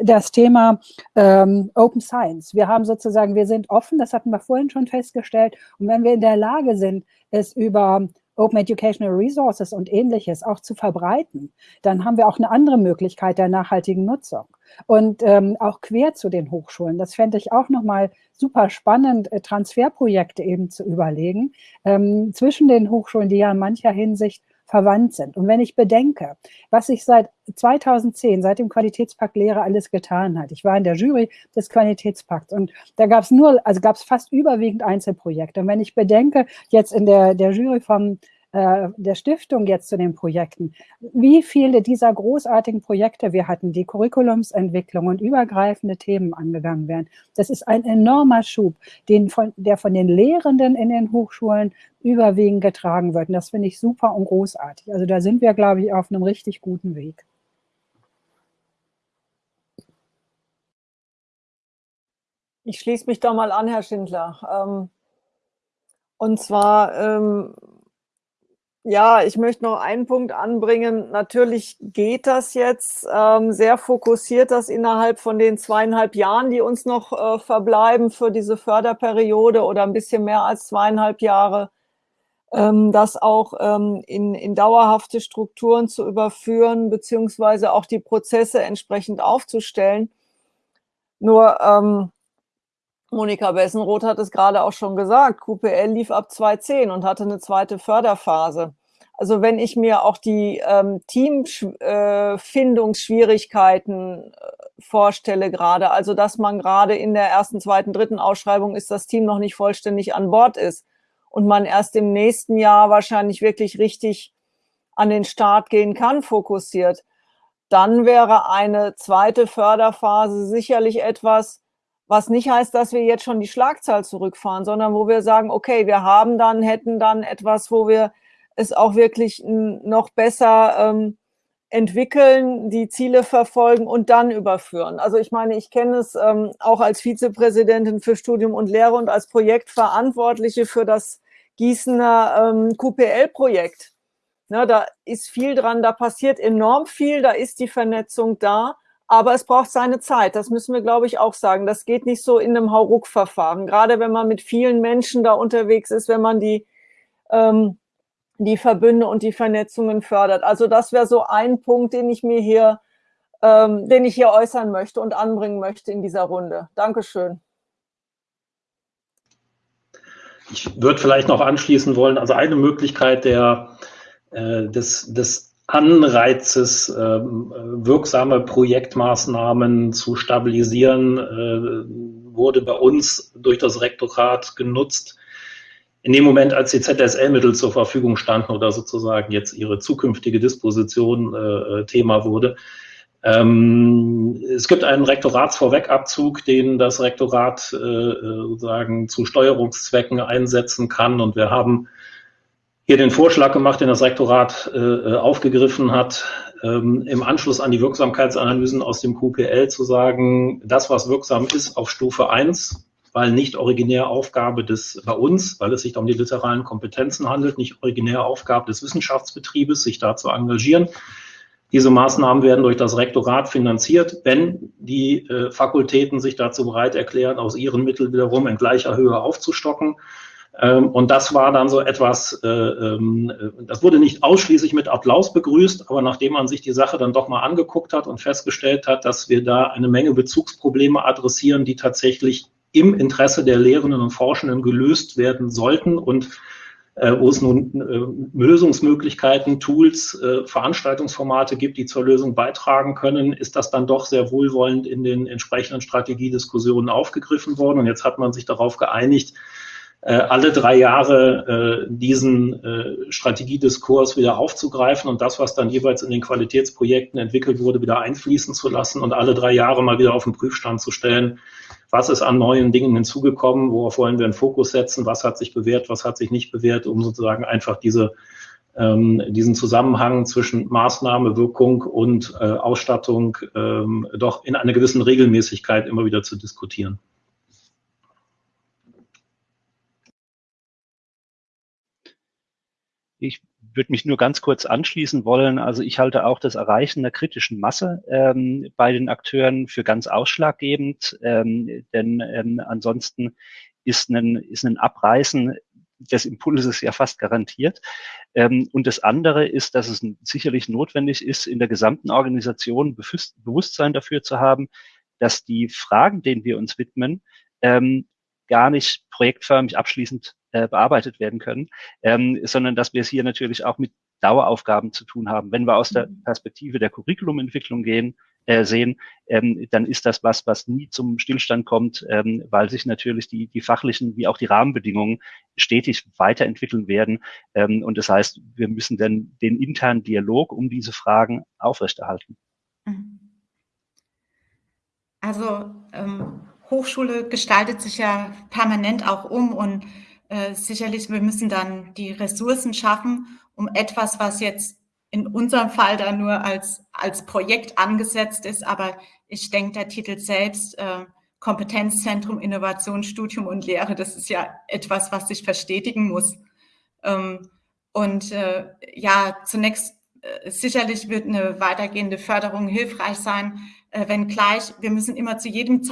Speaker 2: das Thema ähm, Open Science. Wir haben sozusagen, wir sind offen, das hatten wir vorhin schon festgestellt. Und wenn wir in der Lage sind, es über Open Educational Resources und ähnliches auch zu verbreiten, dann haben wir auch eine andere Möglichkeit der nachhaltigen Nutzung. Und ähm, auch quer zu den Hochschulen, das fände ich auch nochmal super spannend, äh, Transferprojekte eben zu überlegen, ähm, zwischen den Hochschulen, die ja in mancher Hinsicht verwandt sind. Und wenn ich bedenke, was sich seit 2010, seit dem Qualitätspakt Lehre alles getan hat. Ich war in der Jury des Qualitätspakts und da gab es nur, also gab es fast überwiegend Einzelprojekte. Und wenn ich bedenke, jetzt in der, der Jury vom der Stiftung jetzt zu den Projekten, wie viele dieser großartigen Projekte wir hatten, die Curriculumsentwicklung und übergreifende Themen angegangen werden. Das ist ein enormer Schub, den von, der von den Lehrenden in den Hochschulen überwiegend getragen wird. Und das finde ich super und großartig. Also da sind wir, glaube ich, auf einem richtig guten Weg.
Speaker 5: Ich schließe mich da mal an, Herr Schindler. Ähm, und zwar ähm, ja, ich möchte noch einen Punkt anbringen. Natürlich geht das jetzt ähm, sehr fokussiert, das innerhalb von den zweieinhalb Jahren, die uns noch äh, verbleiben für diese Förderperiode oder ein bisschen mehr als zweieinhalb Jahre, ähm, das auch ähm, in, in dauerhafte Strukturen zu überführen, beziehungsweise auch die Prozesse entsprechend aufzustellen. Nur ähm, Monika Bessenroth hat es gerade auch schon gesagt, QPL lief ab 2010 und hatte eine zweite Förderphase. Also wenn ich mir auch die ähm, Teamfindungsschwierigkeiten äh, vorstelle gerade, also dass man gerade in der ersten, zweiten, dritten Ausschreibung ist, das Team noch nicht vollständig an Bord ist und man erst im nächsten Jahr wahrscheinlich wirklich richtig an den Start gehen kann, fokussiert, dann wäre eine zweite Förderphase sicherlich etwas, was nicht heißt, dass wir jetzt schon die Schlagzahl zurückfahren, sondern wo wir sagen, okay, wir haben dann, hätten dann etwas, wo wir es auch wirklich noch besser ähm, entwickeln, die Ziele verfolgen und dann überführen. Also ich meine, ich kenne es ähm, auch als Vizepräsidentin für Studium und Lehre und als Projektverantwortliche für das Gießener ähm, QPL-Projekt. Ne, da ist viel dran, da passiert enorm viel, da ist die Vernetzung da. Aber es braucht seine Zeit, das müssen wir, glaube ich, auch sagen. Das geht nicht so in einem Hauruck-Verfahren. Gerade wenn man mit vielen Menschen da unterwegs ist, wenn man die, ähm, die Verbünde und die Vernetzungen fördert. Also das wäre so ein Punkt, den ich mir hier, ähm, den ich hier äußern möchte und anbringen möchte in dieser Runde. Dankeschön.
Speaker 3: Ich würde vielleicht noch anschließen wollen, also eine Möglichkeit der, äh, des, des Anreizes, äh, wirksame Projektmaßnahmen zu stabilisieren, äh, wurde bei uns durch das Rektorat genutzt. In dem Moment, als die ZSL-Mittel zur Verfügung standen oder sozusagen jetzt ihre zukünftige Disposition äh, Thema wurde. Ähm, es gibt einen Rektoratsvorwegabzug, den das Rektorat äh, sozusagen zu Steuerungszwecken einsetzen kann. Und wir haben hier den Vorschlag gemacht, den das Rektorat äh, aufgegriffen hat, ähm, im Anschluss an die Wirksamkeitsanalysen aus dem QPL zu sagen, das, was wirksam ist auf Stufe 1, weil nicht originär Aufgabe des bei uns, weil es sich um die literalen Kompetenzen handelt, nicht originär Aufgabe des Wissenschaftsbetriebes, sich da zu engagieren. Diese Maßnahmen werden durch das Rektorat finanziert, wenn die äh, Fakultäten sich dazu bereit erklären, aus ihren Mitteln wiederum in gleicher Höhe aufzustocken. Ähm, und das war dann so etwas, äh, ähm, das wurde nicht ausschließlich mit Applaus begrüßt, aber nachdem man sich die Sache dann doch mal angeguckt hat und festgestellt hat, dass wir da eine Menge Bezugsprobleme adressieren, die tatsächlich im Interesse der Lehrenden und Forschenden gelöst werden sollten und äh, wo es nun äh, Lösungsmöglichkeiten, Tools, Veranstaltungsformate gibt, die zur Lösung beitragen können, ist das dann doch sehr wohlwollend in den entsprechenden Strategiediskussionen aufgegriffen worden. Und jetzt hat man sich darauf geeinigt, alle drei Jahre äh, diesen äh, Strategiediskurs wieder aufzugreifen und das, was dann jeweils in den Qualitätsprojekten entwickelt wurde, wieder einfließen zu lassen und alle drei Jahre mal wieder auf den Prüfstand zu stellen. Was ist an neuen Dingen hinzugekommen? Worauf wollen wir einen Fokus setzen? Was hat sich bewährt? Was hat sich nicht bewährt? Um sozusagen einfach diese ähm, diesen Zusammenhang zwischen Maßnahme, Wirkung und äh, Ausstattung ähm, doch in einer gewissen Regelmäßigkeit immer wieder zu diskutieren.
Speaker 7: Ich würde mich nur ganz kurz anschließen wollen. Also ich halte auch das Erreichen der kritischen Masse ähm, bei den Akteuren für ganz ausschlaggebend, ähm, denn ähm, ansonsten ist ein, ist ein Abreißen des Impulses ja fast garantiert. Ähm, und das andere ist, dass es sicherlich notwendig ist, in der gesamten Organisation Bewusstsein dafür zu haben, dass die Fragen, denen wir uns widmen, ähm, gar nicht projektförmig abschließend äh, bearbeitet werden können, ähm, sondern dass wir es hier natürlich auch mit Daueraufgaben zu tun haben. Wenn wir aus der mhm. Perspektive der Curriculumentwicklung gehen, äh, sehen, ähm, dann ist das was, was nie zum Stillstand kommt, ähm, weil sich natürlich die, die fachlichen wie auch die Rahmenbedingungen stetig weiterentwickeln werden. Ähm, und das heißt, wir müssen dann den internen Dialog um diese Fragen aufrechterhalten. Mhm.
Speaker 6: Also ähm, Hochschule gestaltet sich ja permanent auch um und äh, sicherlich, wir müssen dann die Ressourcen schaffen, um etwas, was jetzt in unserem Fall dann nur als, als Projekt angesetzt ist, aber ich denke, der Titel selbst, äh, Kompetenzzentrum, Innovation, Studium und Lehre, das ist ja etwas, was sich verstetigen muss. Ähm, und äh, ja, zunächst äh, sicherlich wird eine weitergehende Förderung hilfreich sein, äh, wenngleich wir müssen immer zu jedem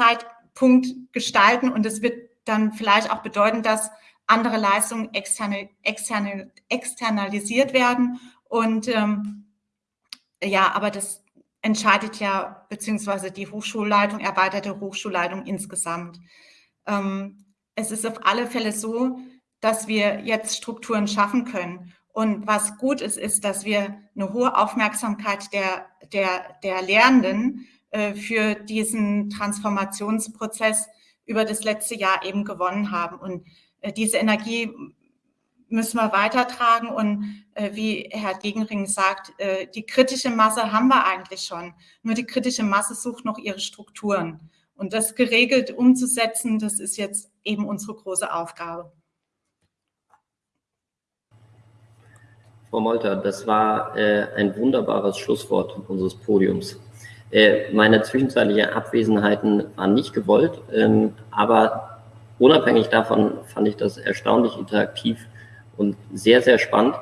Speaker 6: Zeitpunkt gestalten und es wird dann vielleicht auch bedeuten, dass andere Leistungen externe, externe, externalisiert werden. Und ähm, ja, aber das entscheidet ja, beziehungsweise die Hochschulleitung, erweiterte Hochschulleitung insgesamt. Ähm, es ist auf alle Fälle so, dass wir jetzt Strukturen schaffen können. Und was gut ist, ist, dass wir eine hohe Aufmerksamkeit der, der, der Lernenden äh, für diesen Transformationsprozess über das letzte Jahr eben gewonnen haben. Und äh, diese Energie müssen wir weitertragen und äh, wie Herr Gegenring sagt, äh, die kritische Masse haben wir eigentlich schon. Nur die kritische Masse sucht noch ihre Strukturen. Und das geregelt umzusetzen, das ist jetzt eben unsere große Aufgabe.
Speaker 1: Frau Molter, das war äh, ein wunderbares Schlusswort unseres Podiums. Äh, meine zwischenzeitlichen Abwesenheiten waren nicht gewollt, ähm, aber unabhängig davon fand ich das erstaunlich interaktiv und sehr, sehr spannend.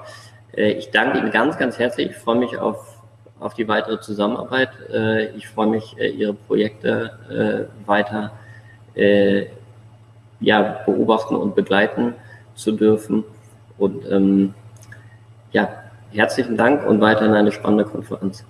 Speaker 1: Äh, ich danke Ihnen ganz, ganz herzlich. Ich freue mich auf, auf die weitere Zusammenarbeit. Äh, ich freue mich, Ihre Projekte weiter ja, beobachten und begleiten zu dürfen. Und ähm, ja, herzlichen Dank und weiterhin eine spannende Konferenz.